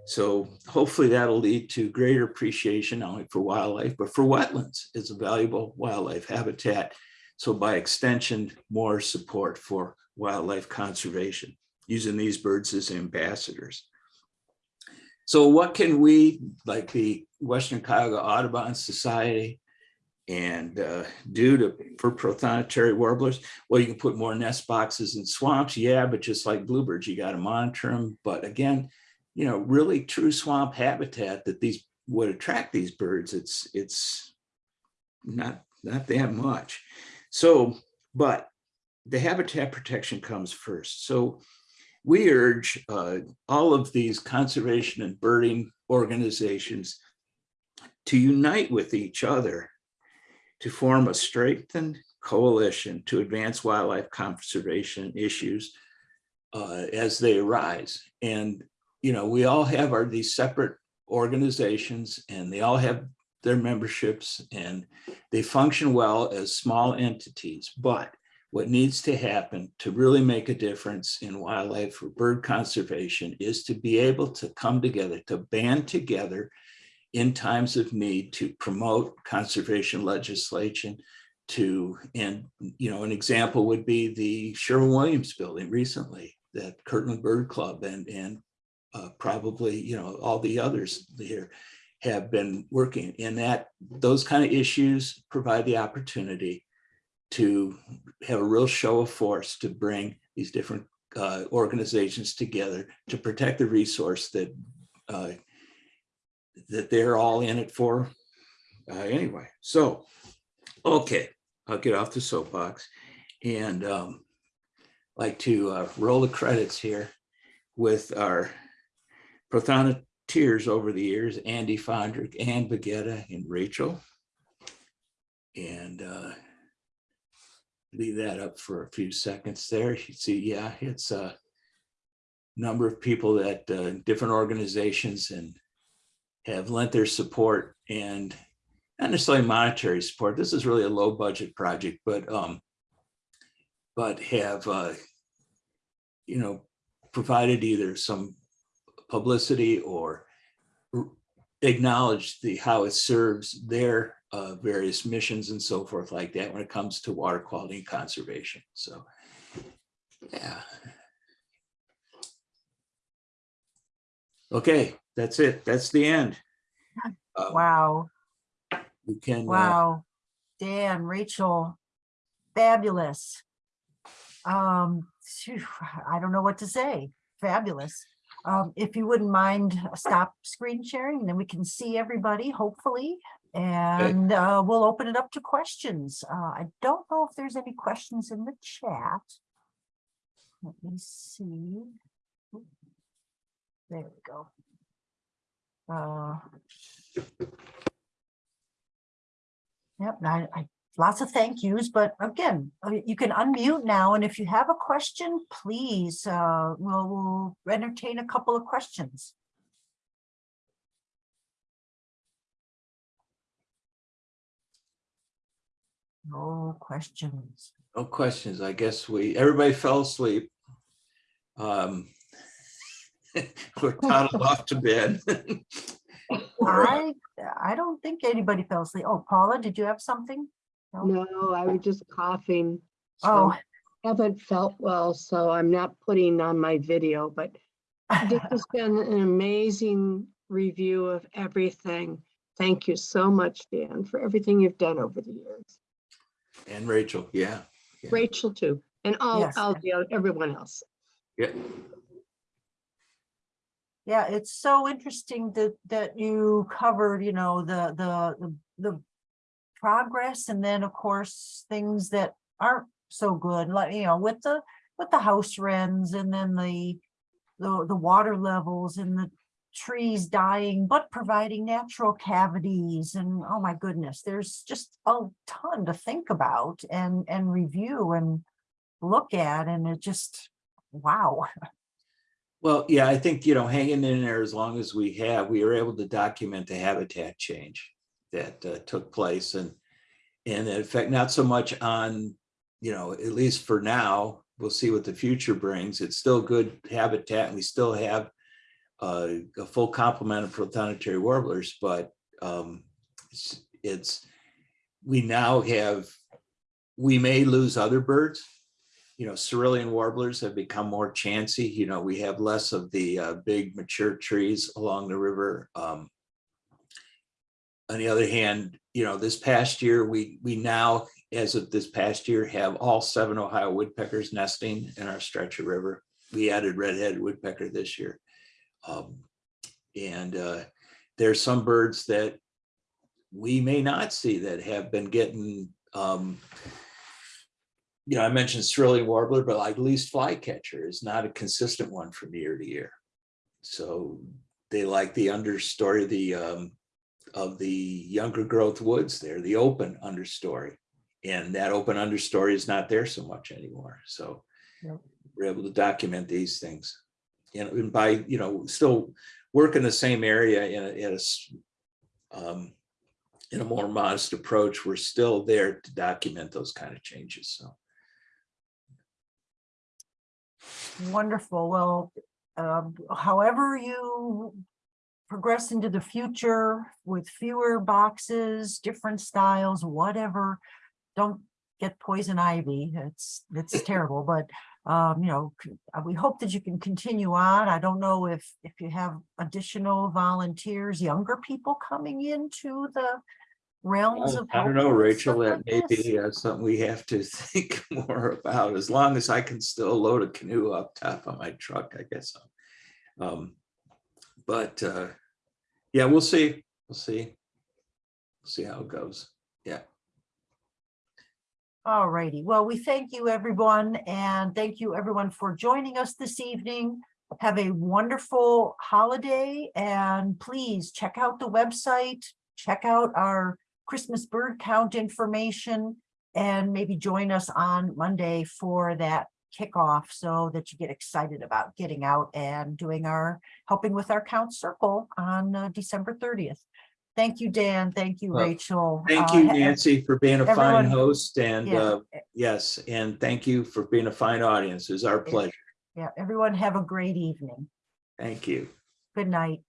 so hopefully that'll lead to greater appreciation not only for wildlife but for wetlands. As a valuable wildlife habitat. So by extension more support for wildlife conservation using these birds as ambassadors. So what can we like the western cuyahoga audubon society and uh, due to for prothonotary warblers, well, you can put more nest boxes in swamps, yeah, but just like bluebirds, you got to monitor them. But again, you know, really true swamp habitat that these would attract these birds. It's it's not not that much. So, but the habitat protection comes first. So we urge uh, all of these conservation and birding organizations to unite with each other to form a strengthened coalition to advance wildlife conservation issues uh, as they arise. And, you know, we all have our these separate organizations and they all have their memberships and they function well as small entities. But what needs to happen to really make a difference in wildlife or bird conservation is to be able to come together, to band together in times of need to promote conservation legislation to, and, you know, an example would be the Sherwin-Williams building recently that Kirtland Bird Club and, and uh, probably, you know, all the others here have been working in that. Those kind of issues provide the opportunity to have a real show of force to bring these different uh, organizations together to protect the resource that uh, that they're all in it for uh, anyway. So, okay, I'll get off the soapbox and um, like to uh, roll the credits here with our prothonoters over the years, Andy Fondrick, Ann Bagetta, and Rachel. And uh, leave that up for a few seconds there. You see, yeah, it's a number of people that uh, different organizations and have lent their support and not necessarily monetary support. This is really a low budget project, but um, but have uh, you know provided either some publicity or acknowledge the how it serves their uh, various missions and so forth like that when it comes to water quality and conservation. So yeah. Okay, that's it. That's the end. Um, Wow, You can, uh, wow. Dan, Rachel, fabulous. Um, I don't know what to say. Fabulous. Um, if you wouldn't mind, uh, stop screen sharing, then we can see everybody, hopefully. And, uh, we'll open it up to questions. Uh, I don't know if there's any questions in the chat. Let me see. There we go. Uh. Yep, I, I, lots of thank yous, but again, uh, you can unmute now, and if you have a question, please, uh, we'll, we'll entertain a couple of questions. No questions. No questions. I guess we, everybody fell asleep. Um, We're toddled off to bed. I, I don't think anybody fell asleep. Oh, Paula, did you have something? No, I was just coughing. Oh, so Haven't felt well, so I'm not putting on my video, but this has been an amazing review of everything. Thank you so much, Dan, for everything you've done over the years. And Rachel, yeah. Yeah. Rachel too, and all, Yes. all the, oth- everyone else. Yeah, Yeah, it's so interesting that, that you covered, you know, the, the, the, the progress and then, of course, things that aren't so good, like, you know, with the, with the house wrens and then the, the, the water levels and the trees dying, but providing natural cavities and, oh my goodness, there's just a ton to think about and, and review and look at, and it just, wow. well, yeah, I think, you know, hanging in there as long as we have, we are able to document the habitat change that uh, took place and, and in fact, not so much on, you know, at least for now, we'll see what the future brings. It's still good habitat and we still have uh, a full complement of prothonotary warblers, but um, it's, it's, we now have, we may lose other birds. You know, cerulean warblers have become more chancy. You know, we have less of the uh, big mature trees along the river. Um, on the other hand, you know, this past year, we, we now, as of this past year, have all seven Ohio woodpeckers nesting in our stretch of river. We added red-headed woodpecker this year. Um, and uh, there's some birds that we may not see that have been getting, um, you know, I mentioned cerulean warbler, but like least flycatcher is not a consistent one from year to year. So they like the understory, of the um, of the younger growth woods there, the open understory. And that open understory is not there so much anymore. So Yep. we're able to document these things. Know, and by, you know, still work in the same area in a, in a um, in a more modest approach, we're still there to document those kind of changes. So Wonderful. Well, um, however you progress into the future with fewer boxes, different styles, whatever, don't get poison ivy. It's, it's terrible, but um, you know, uh, we hope that you can continue on. I don't know if, if you have additional volunteers, younger people coming into the realms of. I don't know, Rachel, that may like this. be uh, something we have to think more about, as long as I can still load a canoe up top of my truck, I guess. Um, But, uh, yeah, we'll see, we'll see. We'll see how it goes, yeah. All righty. Well, we thank you, everyone, and thank you, everyone, for joining us this evening. Have a wonderful holiday, and please check out the website, check out our Christmas bird count information, and maybe join us on Monday for that kickoff so that you get excited about getting out and doing our, helping with our count circle on uh, December thirtieth. Thank you, Dan. Thank you, Well, Rachel. Thank Uh, you, ha- Nancy, for being a fine host, and Yeah. uh, yes, and thank you for being a fine audience. It's our pleasure. Yeah, everyone have a great evening. Thank you. Good night.